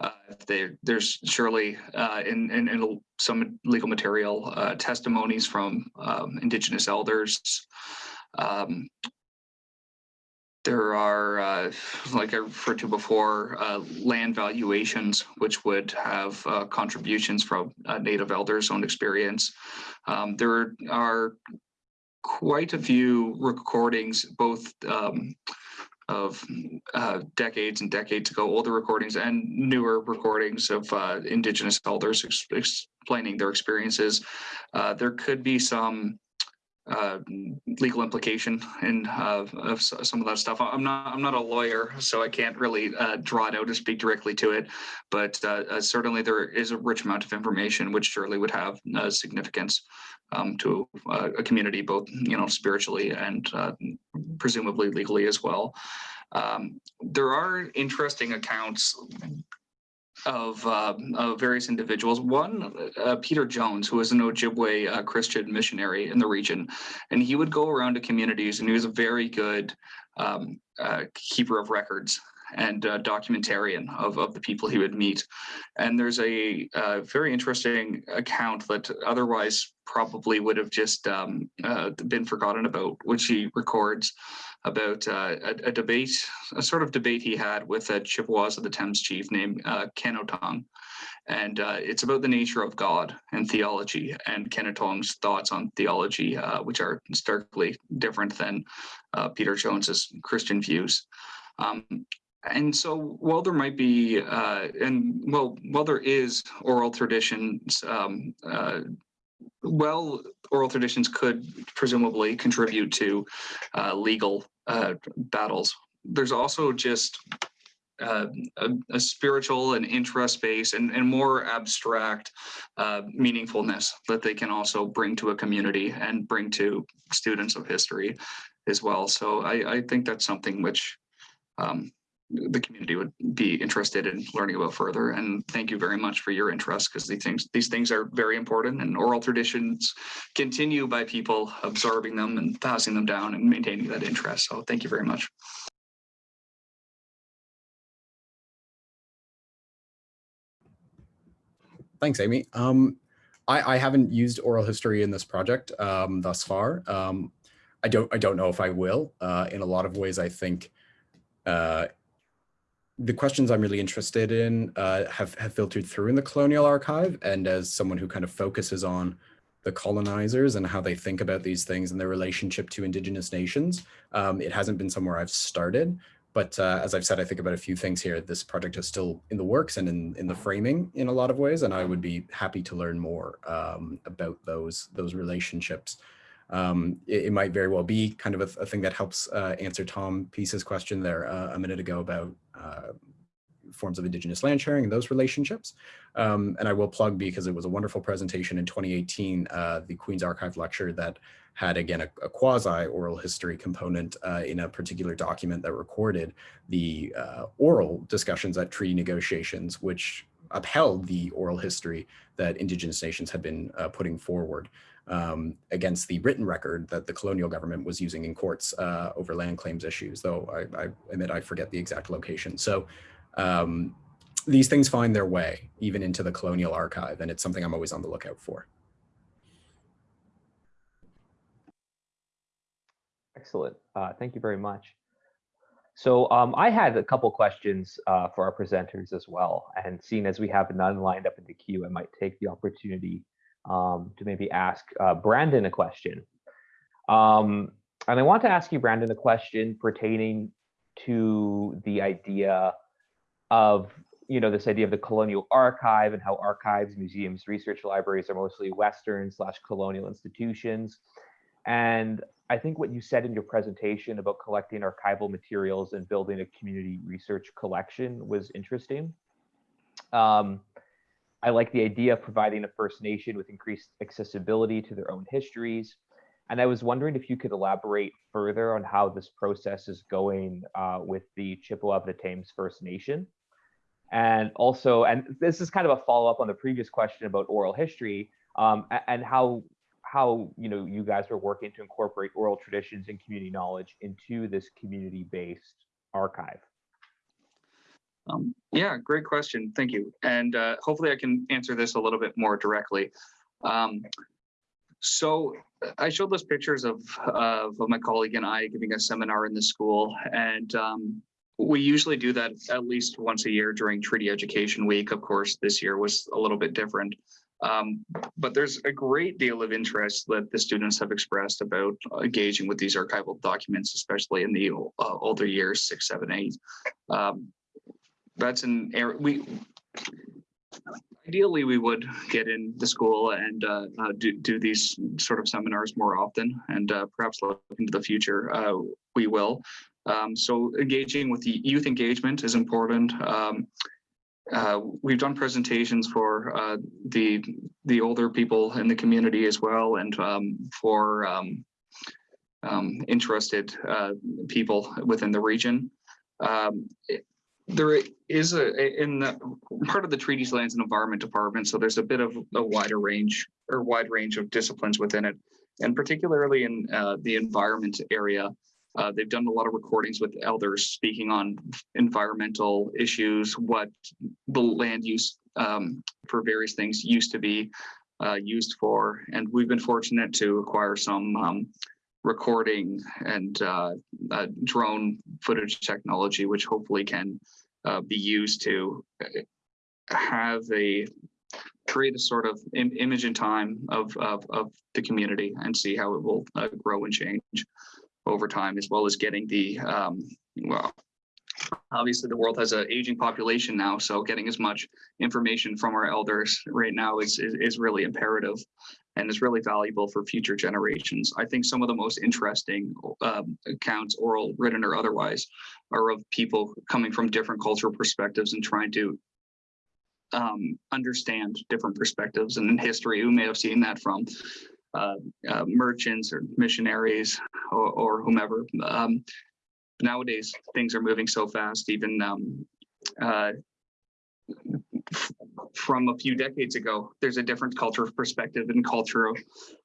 Uh, they, there's surely uh, in, in, in some legal material uh, testimonies from um, Indigenous elders. Um, there are, uh, like I referred to before, uh, land valuations, which would have uh, contributions from Native elders' own experience. Um, there are quite a few recordings, both um, of uh, decades and decades ago, older recordings and newer recordings of uh, Indigenous elders ex explaining their experiences. Uh, there could be some uh, legal implication in uh, of some of that stuff. I'm not I'm not a lawyer, so I can't really uh, draw it out or speak directly to it. But certainly there is a rich amount of information which surely would have significance um, to uh, a community, both you know spiritually and uh, presumably legally as well. Um, there are interesting accounts of, uh, of various individuals. One, uh, Peter Jones, who was an Ojibwe uh, Christian missionary in the region, and he would go around to communities, and he was a very good um, uh, keeper of records and uh, documentarian of, of the people he would meet. And there's a, very interesting account that otherwise probably would have just um, uh, been forgotten about, which he records about uh, a, a debate, a sort of debate he had with a Chippewas of the Thames chief named uh, Ken Otong. And uh, it's about the nature of God and theology and Kenotong's thoughts on theology, uh, which are starkly different than Peter Jones's Christian views. Um, and so while there might be, uh, and well, while there is oral traditions, um, uh, well, oral traditions could presumably contribute to uh, legal uh, battles. There's also just uh, a, a spiritual and interest base and, and more abstract uh, meaningfulness that they can also bring to a community and bring to students of history as well. So I, I think that's something which um, the community would be interested in learning about further. And thank you very much for your interest because these things these things are very important and oral traditions continue by people absorbing them and passing them down and maintaining that interest. So thank you very much. Thanks, Amy. Um, I, I haven't used oral history in this project um, thus far. Um, I don't I don't know if I will. Uh, in a lot of ways, I think uh, the questions I'm really interested in uh, have, have filtered through in the colonial archive. And as someone who kind of focuses on the colonizers and how they think about these things and their relationship to indigenous nations, um, it hasn't been somewhere I've started. But uh, as I've said, I think about a few things here. This project is still in the works and in, in the framing in a lot of ways, and I would be happy to learn more um, about those, those relationships. Um, it, it, might very well be kind of a, a thing that helps uh, answer Tom Peace's question there uh, a minute ago about forms of indigenous land sharing and those relationships. Um, and I will plug because it was a wonderful presentation in 2018, uh, the Queen's Archive lecture that had again a, a quasi oral history component uh, in a particular document that recorded the uh, oral discussions at treaty negotiations, which upheld the oral history that indigenous nations had been uh, putting forward um, against the written record that the colonial government was using in courts uh, over land claims issues, though I, I, admit I forget the exact location. So um, these things find their way even into the colonial archive, and it's something I'm always on the lookout for. Excellent. Uh, thank you very much. So um, I had a couple questions uh, for our presenters as well. And seeing as we have none lined up in the queue, I might take the opportunity um, to maybe ask uh, Brandon a question. Um, and I want to ask you, Brandon, a question pertaining to the idea of, you know, this idea of the colonial archive and how archives, museums, research libraries are mostly Western slash colonial institutions. And I think what you said in your presentation about collecting archival materials and building a community research collection was interesting. Um, I like the idea of providing a First Nation with increased accessibility to their own histories. And I was wondering if you could elaborate further on how this process is going uh, with the Chippewa of the Thames First Nation. And also, and this is kind of a follow up on the previous question about oral history um, and how how you know you guys are working to incorporate oral traditions and community knowledge into this community-based archive. Um, yeah, great question. Thank you. And uh, hopefully I can answer this a little bit more directly. Um, so I showed those pictures of, of my colleague and I giving a seminar in the school. And um, we usually do that at least once a year during Treaty Education Week. Of course, this year was a little bit different. Um, but there's a great deal of interest that the students have expressed about engaging with these archival documents, especially in the uh, older years, six, seven, eight. Um, that's an area we ideally, we would get in the school and uh, uh, do, do these sort of seminars more often and uh, perhaps look into the future, uh, we will. Um, so engaging with the youth engagement is important. Um, uh, we've done presentations for uh, the the older people in the community as well, and um, for um, um, interested people within the region. Um, there is a in the part of the treaties lands and environment department, so there's a bit of a wider range or wide range of disciplines within it, and particularly in uh, the environment area. Uh, they've done a lot of recordings with elders speaking on environmental issues, what the land use um, for various things used to be uh, used for. And we've been fortunate to acquire some um, recording and uh, uh, drone footage technology, which hopefully can uh, be used to uh, have a create a sort of im- image in time of, of, of the community and see how it will uh, grow and change over time, as well as getting the, um, well, obviously the world has an aging population now, so getting as much information from our elders right now is, is, is really imperative and is really valuable for future generations. I think some of the most interesting um, accounts, oral, written, or otherwise, are of people coming from different cultural perspectives and trying to um, understand different perspectives and in history. Who may have seen that from uh, uh, merchants or missionaries or, or whomever. Um, nowadays, things are moving so fast. Even um, uh, from a few decades ago, there's a different culture of perspective and cultural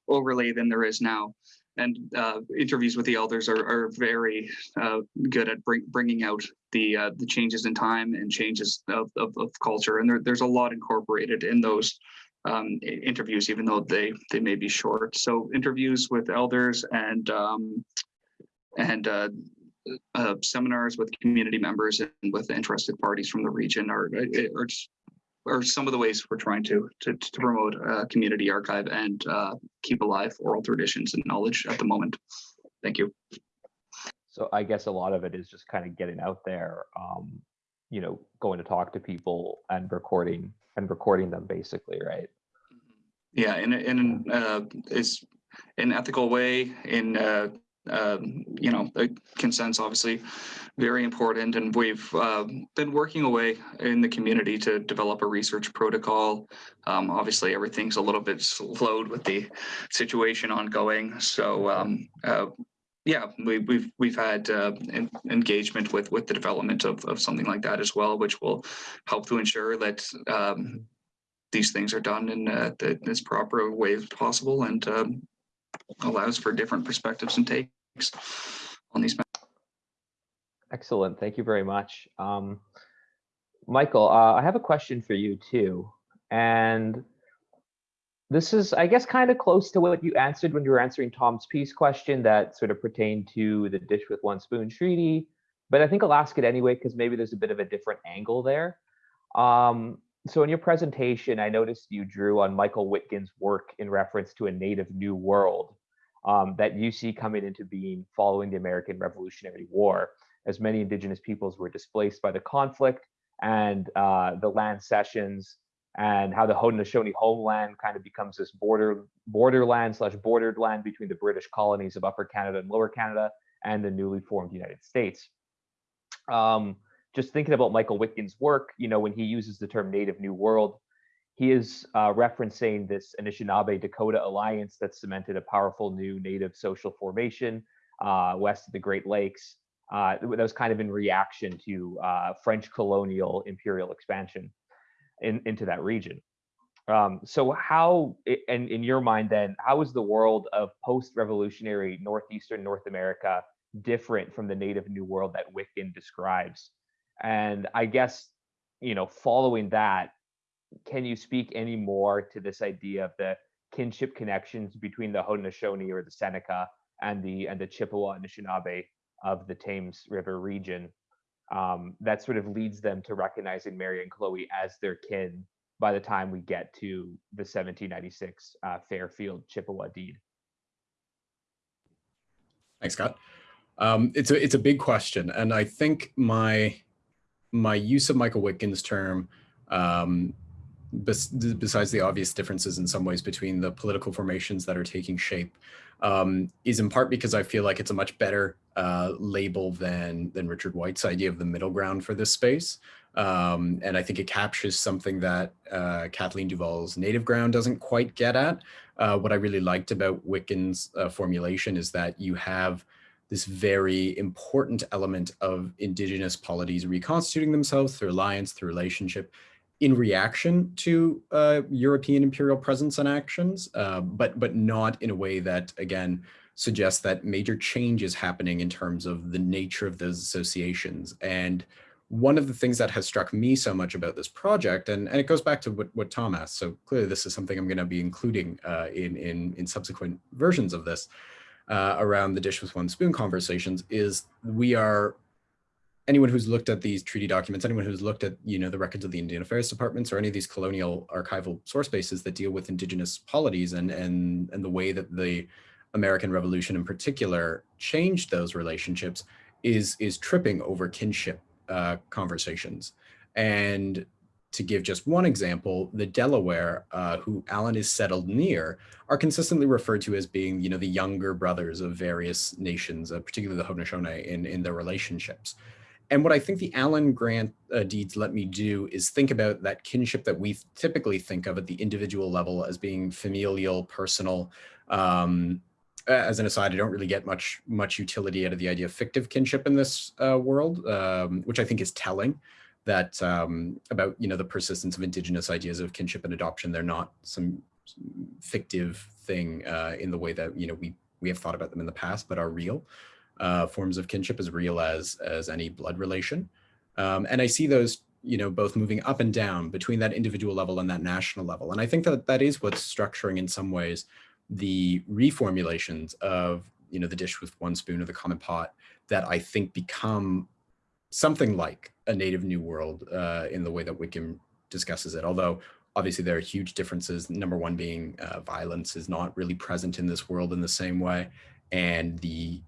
overlay than there is now. And uh, interviews with the elders are, are very uh, good at bring, bringing out the uh, the changes in time and changes of, of, of culture. And there, there's a lot incorporated in those um, interviews, even though they they may be short. So interviews with elders and um, and uh, uh, seminars with community members and with interested parties from the region are are are some of the ways we're trying to to, to promote a community archive and uh, keep alive oral traditions and knowledge at the moment. Thank you. So I guess a lot of it is just kind of getting out there, um, you know, going to talk to people and recording and recording them basically, right? Yeah, in in an, uh, it's an ethical way in uh, um, you know consent's obviously very important, and we've uh, been working away in the community to develop a research protocol. Um, obviously, everything's a little bit slowed with the situation ongoing, so um, uh, yeah, we, we've we've had uh, en- engagement with with the development of of something like that as well, which will help to ensure that um, these things are done in uh, the as proper way as possible and um, allows for different perspectives and takes on these. Excellent. Thank you very much. Um, Michael, uh, I have a question for you too. And this is, I guess, kind of close to what you answered when you were answering Tom's piece question that sort of pertained to the dish with one spoon treaty. But I think I'll ask it anyway because maybe there's a bit of a different angle there. Um, so in your presentation, I noticed you drew on Michael Witgen's work in reference to a native new world um, that you see coming into being following the American Revolutionary War as many indigenous peoples were displaced by the conflict and uh, the land cessions and how the Haudenosaunee homeland kind of becomes this border borderland slash bordered land between the British colonies of Upper Canada and Lower Canada and the newly formed United States. Um, just thinking about Michael Witgen's work, you know, when he uses the term Native New World, he is uh, referencing this Anishinaabe Dakota alliance that cemented a powerful new native social formation uh, west of the Great Lakes uh, that was kind of in reaction to uh, French colonial imperial expansion in, into that region. Um, so how, and in your mind then, how is the world of post-revolutionary Northeastern North America different from the native New World that Witgen describes? And I guess, you know, following that, can you speak any more to this idea of the kinship connections between the Haudenosaunee or the Seneca and the and the Chippewa Anishinaabe of the Thames River region um, that sort of leads them to recognizing Mary and Chloe as their kin by the time we get to the 1796 uh, Fairfield Chippewa deed. Thanks, Scott. Um, it's a it's a big question, and I think my my use of Michael Witgen's term um, besides the obvious differences in some ways between the political formations that are taking shape, um, is in part because I feel like it's a much better uh, label than than Richard White's idea of the middle ground for this space. Um, and I think it captures something that uh, Kathleen DuVal's native ground doesn't quite get at. Uh, what I really liked about Witgen's uh, formulation is that you have this very important element of indigenous polities reconstituting themselves through alliance, through relationship, in reaction to uh, European imperial presence and actions, uh, but but not in a way that again suggests that major change is happening in terms of the nature of those associations. And one of the things that has struck me so much about this project, and, and it goes back to what, what Tom asked, so clearly this is something I'm going to be including uh, in, in, in subsequent versions of this, uh, around the dish with one spoon conversations, is we are anyone who's looked at these treaty documents, anyone who's looked at you know the records of the Indian Affairs Departments or any of these colonial archival source bases that deal with indigenous polities and and and the way that the American Revolution in particular changed those relationships is is tripping over kinship uh, conversations. And to give just one example, the Delaware, uh, who Allen is settled near, are consistently referred to as being, you know, the younger brothers of various nations, uh, particularly the Haudenosaunee, in, in their relationships. And what I think the Allen Grant uh, deeds let me do is think about that kinship that we typically think of at the individual level as being familial, personal. Um, as an aside, I don't really get much much utility out of the idea of fictive kinship in this uh, world, um, which I think is telling that um, about you know the persistence of indigenous ideas of kinship and adoption. They're not some fictive thing uh, in the way that you know we we have thought about them in the past, but are real uh, forms of kinship as real as as any blood relation. Um, and I see those, you know, both moving up and down between that individual level and that national level. And I think that that is what's structuring in some ways the reformulations of, you know, the dish with one spoon or the common pot that I think become something like a native new world uh, in the way that Witgen discusses it. Although obviously there are huge differences. Number one being uh, violence is not really present in this world in the same way. And the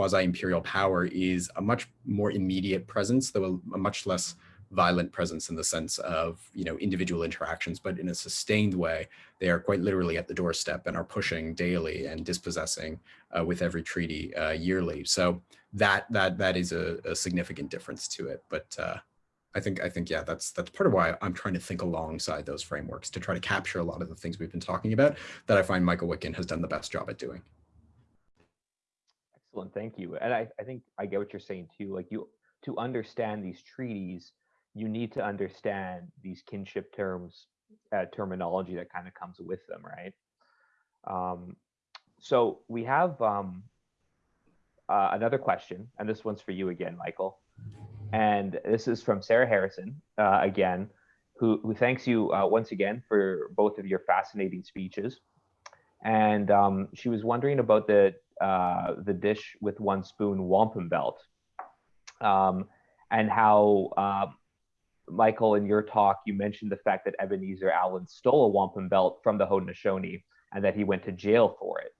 quasi-imperial power is a much more immediate presence, though a, much less violent presence in the sense of you know individual interactions, but in a sustained way, they are quite literally at the doorstep and are pushing daily and dispossessing uh, with every treaty uh, yearly. So that that that is a, a significant difference to it. But uh, I think I think yeah, that's that's part of why I'm trying to think alongside those frameworks to try to capture a lot of the things we've been talking about that I find Michael Witgen has done the best job at doing. Excellent, thank you. And I, I think I get what you're saying too. Like you, to understand these treaties, you need to understand these kinship terms, uh, terminology that kind of comes with them, right? Um, so we have um, uh, another question, and this one's for you again, Michael. And this is from Sarah Harrison uh, again, who, who thanks you uh, once again for both of your fascinating speeches. And um, she was wondering about the uh, the dish with one spoon wampum belt, um, and how uh, Michael, in your talk, you mentioned the fact that Ebenezer Allen stole a wampum belt from the Haudenosaunee and that he went to jail for it.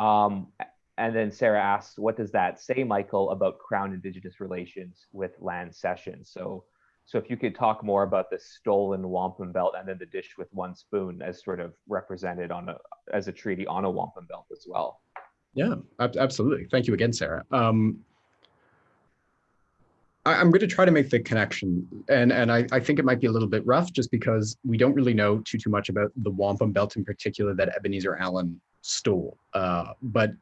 Um, and then Sarah asks, what does that say, Michael, about Crown Indigenous relations with land cessions? So, so if you could talk more about the stolen wampum belt and then the dish with one spoon as sort of represented on a, as a treaty on a wampum belt as well. Yeah, absolutely. Thank you again, Sarah. Um, I, am going to try to make the connection, and and I, I think it might be a little bit rough, just because we don't really know too too much about the wampum belt in particular that Ebenezer Allen stole. Uh, but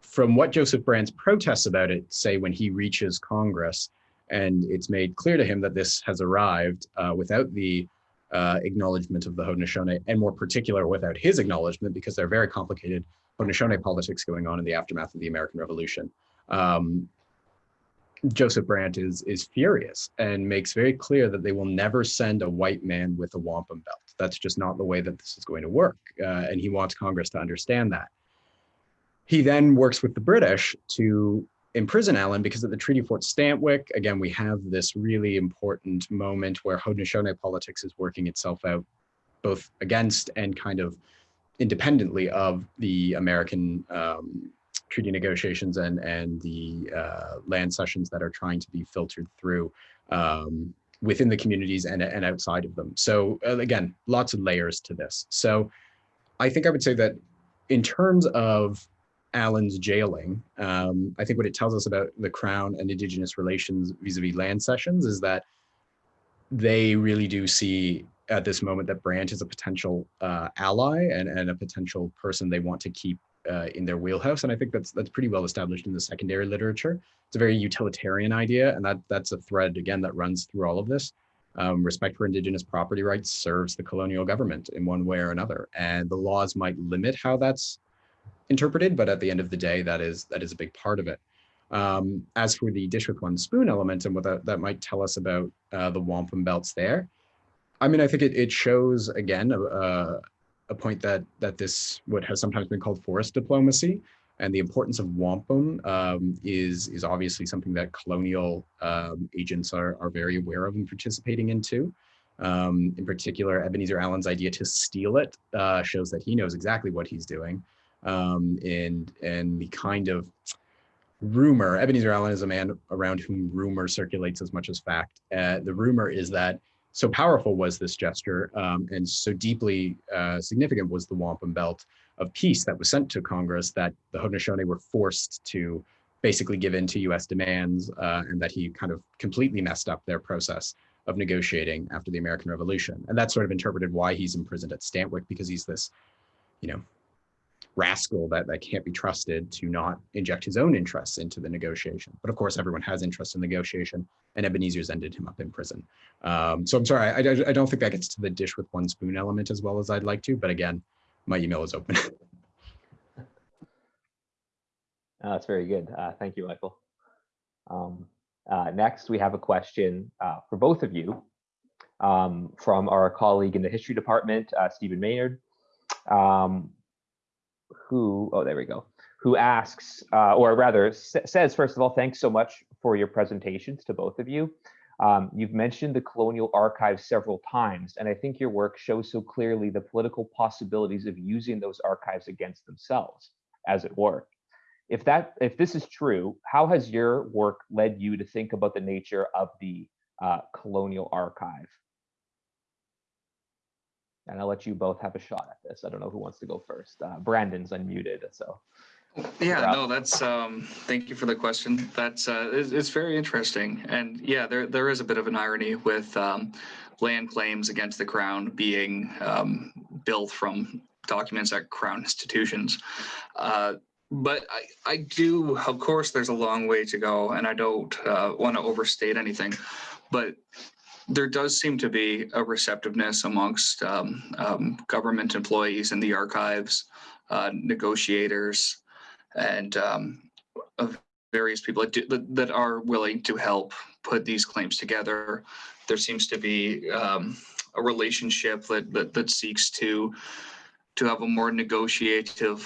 from what Joseph Brant's protests about it say when he reaches Congress, and it's made clear to him that this has arrived uh, without the uh, acknowledgement of the Haudenosaunee, and more particular without his acknowledgement, because they're very complicated Haudenosaunee politics going on in the aftermath of the American Revolution. Um, Joseph Brant is is furious and makes very clear that they will never send a white man with a wampum belt. That's just not the way that this is going to work, uh, and he wants Congress to understand that. He then works with the British to imprison Allen because at the Treaty of Fort Stanwix, again, we have this really important moment where Haudenosaunee politics is working itself out both against and kind of independently of the American um, treaty negotiations and and the uh, land cessions that are trying to be filtered through um, within the communities and, and outside of them. So uh, again, lots of layers to this. So I think I would say that in terms of Allen's jailing, um, I think what it tells us about the Crown and Indigenous relations vis-a-vis land cessions is that they really do see at this moment that Brant is a potential uh, ally and, and a potential person they want to keep uh, in their wheelhouse. And I think that's that's pretty well established in the secondary literature. It's a very utilitarian idea, and that that's a thread again that runs through all of this. Um, respect for indigenous property rights serves the colonial government in one way or another, and the laws might limit how that's interpreted, but at the end of the day, that is that is a big part of it. Um, as for the dish with one spoon element and what that, that might tell us about uh, the wampum belts there, I mean, I think it, it shows again a, a, a point that that this what has sometimes been called forest diplomacy and the importance of wampum um, is is obviously something that colonial um, agents are are very aware of and participating into. Um, in particular, Ebenezer Allen's idea to steal it uh, shows that he knows exactly what he's doing. Um, and and the kind of rumor, Ebenezer Allen is a man around whom rumor circulates as much as fact. Uh, the rumor is that so powerful was this gesture um, and so deeply uh, significant was the wampum belt of peace that was sent to Congress that the Haudenosaunee were forced to basically give in to US demands uh, and that he kind of completely messed up their process of negotiating after the American Revolution. And that's sort of interpreted why he's imprisoned at Stanwix because he's this, you know, rascal that, that can't be trusted to not inject his own interests into the negotiation. But of course, everyone has interest in negotiation, and Ebenezer's ended him up in prison. Um, so I'm sorry, I, I, don't think that gets to the dish with one spoon element as well as I'd like to. But again, my email is open. Uh, that's very good. Uh, thank you, Michael. Um, uh, next, we have a question uh, for both of you um, from our colleague in the history department, uh, Stephen Maynard. Um, who, oh, there we go, who asks, uh, or rather says, first of all, thanks so much for your presentations to both of you. Um, you've mentioned the Colonial archives several times, and I think your work shows so clearly the political possibilities of using those archives against themselves, as it were. If that, if this is true, how has your work led you to think about the nature of the uh, Colonial Archive? And I'll let you both have a shot at this. I don't know who wants to go first. Uh, Brandon's unmuted, so. Yeah, no, that's, um, thank you for the question. That's, uh, it's, it's very interesting. And yeah, there, there is a bit of an irony with, um, land claims against the crown being, um, built from documents at crown institutions. Uh, but I, I do, of course, there's a long way to go and I don't, uh, want to overstate anything, but there does seem to be a receptiveness amongst um, um, government employees in the archives, uh, negotiators, and um, of various people that, do, that, that, are willing to help put these claims together. There seems to be um, a relationship that, that, that seeks to to have a more negotiative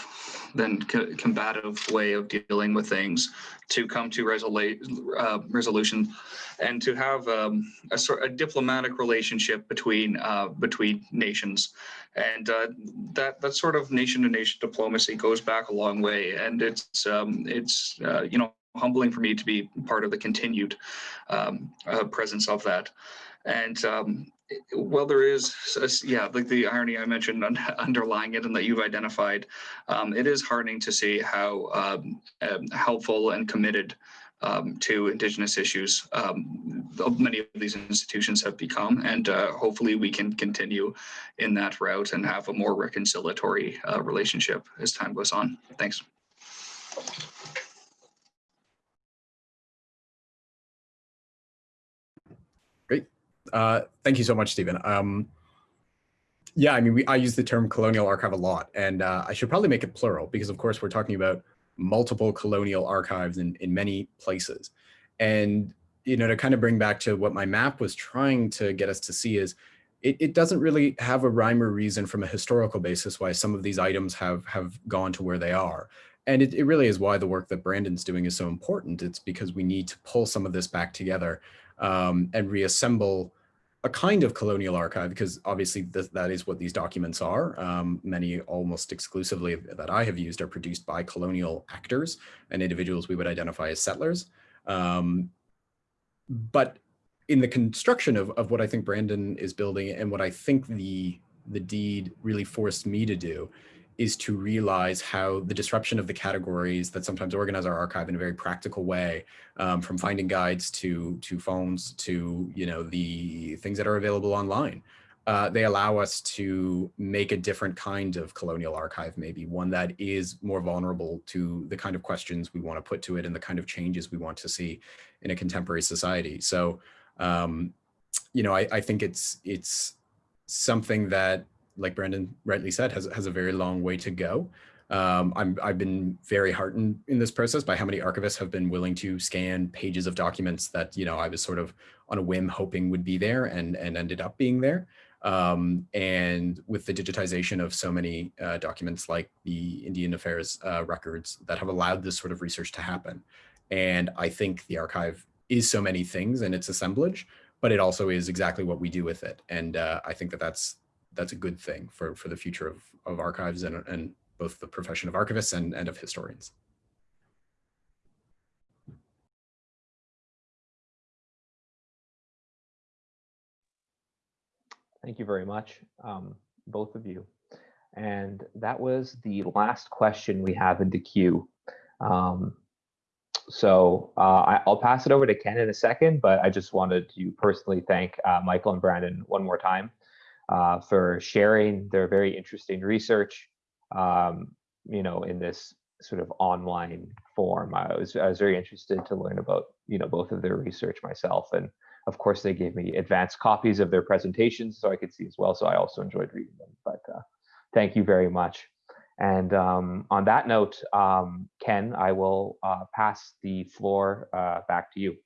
than co combative way of dealing with things to come to resolu uh, resolution and to have um, a sort a diplomatic relationship between uh, between nations. And uh, that that sort of nation to nation diplomacy goes back a long way and it's um, it's uh, you know humbling for me to be part of the continued um, uh, presence of that. And um, well, there is, yeah, like the irony I mentioned underlying it and that you've identified, um, it is heartening to see how um, um, helpful and committed um, to Indigenous issues um, many of these institutions have become. And uh, hopefully we can continue in that route and have a more reconciliatory uh, relationship as time goes on. Thanks. Uh, thank you so much, Stephen. Um, yeah, I mean, we, I use the term colonial archive a lot, and uh, I should probably make it plural because, of course, we're talking about multiple colonial archives in, in many places. And, you know, to kind of bring back to what my map was trying to get us to see is it, it doesn't really have a rhyme or reason from a historical basis why some of these items have, have gone to where they are. And it, it really is why the work that Brandon's doing is so important. It's because we need to pull some of this back together um, and reassemble a kind of colonial archive, because obviously th that is what these documents are. Um, many almost exclusively that I have used are produced by colonial actors and individuals we would identify as settlers. Um, but in the construction of, of what I think Brandon is building and what I think the, the deed really forced me to do is to realize how the disruption of the categories that sometimes organize our archive in a very practical way, um, from finding guides to to fonds to you know the things that are available online, uh, they allow us to make a different kind of colonial archive, maybe one that is more vulnerable to the kind of questions we want to put to it and the kind of changes we want to see in a contemporary society. So, um, you know, I, I think it's it's something that like Brandon rightly said, has, has a very long way to go. Um, I'm, I've been very heartened in this process by how many archivists have been willing to scan pages of documents that, you know, I was sort of on a whim hoping would be there and, and ended up being there. Um, and with the digitization of so many uh, documents like the Indian Affairs uh, records that have allowed this sort of research to happen. And I think the archive is so many things in its assemblage, but it also is exactly what we do with it. And uh, I think that that's that's a good thing for, for the future of, of archives and, and both the profession of archivists and, and of historians. Thank you very much, um, both of you. And that was the last question we have in the queue. Um, so uh, I, will pass it over to Ken in a second, but I just wanted to personally thank uh, Michael and Brandon one more time uh, for sharing their very interesting research, um, you know, in this sort of online form. I was, I was very interested to learn about, you know, both of their research myself. And of course, they gave me advanced copies of their presentations so I could see as well. So I also enjoyed reading them, but uh, thank you very much. And um, on that note, um, Ken, I will uh, pass the floor uh, back to you.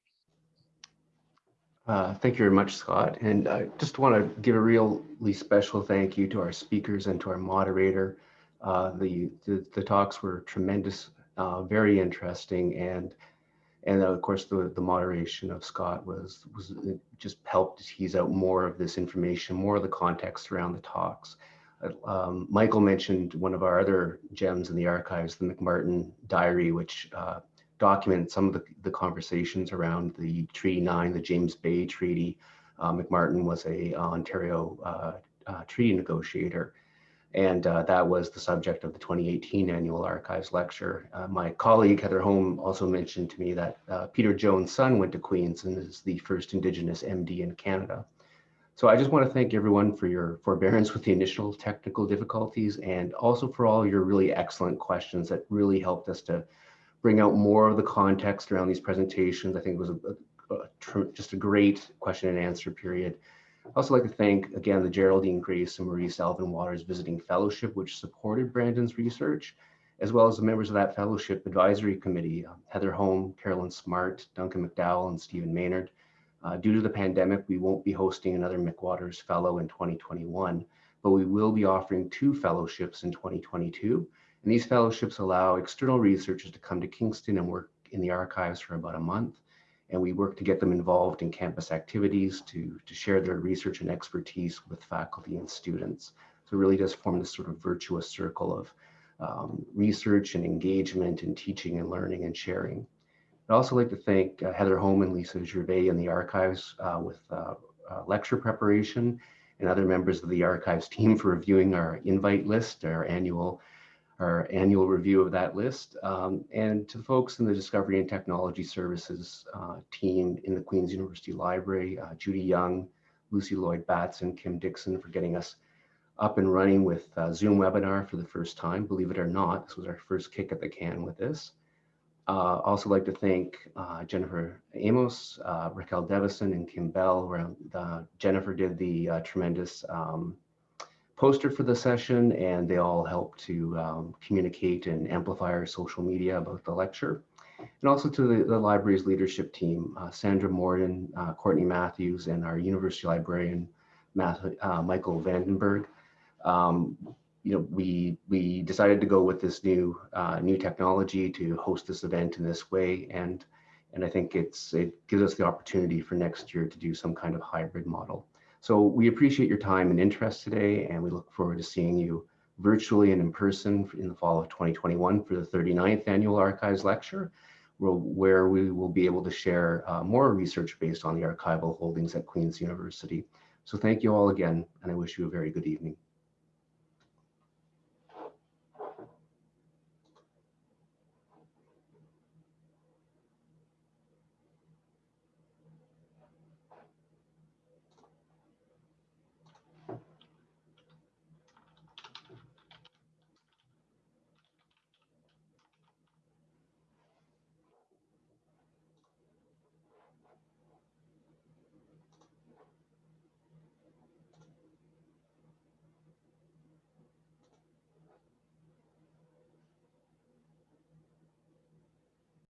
Uh, thank you very much, Scott. And I just want to give a really special thank you to our speakers and to our moderator. Uh, the, the, the talks were tremendous, uh, very interesting, and and of course the the moderation of Scott was was just helped tease out more of this information, more of the context around the talks. Um, Michael mentioned one of our other gems in the archives, the McMartin Diary, which uh, document some of the, the conversations around the Treaty 9, the James Bay Treaty. Uh, McMartin was a uh, Ontario uh, uh, treaty negotiator, and uh, that was the subject of the 2018 annual archives lecture. my colleague Heather Home also mentioned to me that Peter Jones' son went to Queen's and is the first Indigenous MD in Canada. So I just want to thank everyone for your forbearance with the initial technical difficulties and also for all your really excellent questions that really helped us to bring out more of the context around these presentations. I think it was a, a, a, just a great question and answer period. I'd also like to thank again the Geraldine Grace and Maurice Alvin McWaters Visiting Fellowship, which supported Brandon's research, as well as the members of that fellowship advisory committee, uh, Heather Home, Carolyn Smart, Duncan McDowell, and Stephen Maynard. Uh, due to the pandemic, we won't be hosting another McWaters Fellow in 2021, but we will be offering two fellowships in 2022 and these fellowships allow external researchers to come to Kingston and work in the archives for about a month. And we work to get them involved in campus activities to, to share their research and expertise with faculty and students. So it really does form this sort of virtuous circle of um, research and engagement and teaching and learning and sharing. I'd also like to thank uh, Heather Home and Lisa Gervais in the archives uh, with uh, uh, lecture preparation and other members of the archives team for reviewing our invite list, our annual our annual review of that list, um, and to folks in the Discovery and Technology Services uh, team in the Queen's University Library, uh, Judy Young, Lucy Lloyd Batson, Kim Dixon for getting us up and running with uh, Zoom webinar for the first time. Believe it or not, this was our first kick at the can with this. Uh, also like to thank uh, Jennifer Amos, uh, Raquel Devison, and Kim Bell. Where, uh, Jennifer did the uh, tremendous um, poster for the session and they all help to um, communicate and amplify our social media about the lecture. And also to the, the library's leadership team, uh, Sandra Morden, uh, Courtney Matthews, and our university librarian, Matthew, uh, Michael Vandenberg. Um, you know, we we decided to go with this new uh, new technology to host this event in this way, and and I think it's it gives us the opportunity for next year to do some kind of hybrid model. So we appreciate your time and interest today, and we look forward to seeing you virtually and in person in the fall of 2021 for the 39th Annual Archives Lecture, where we will be able to share uh, more research based on the archival holdings at Queen's University. So thank you all again, and I wish you a very good evening.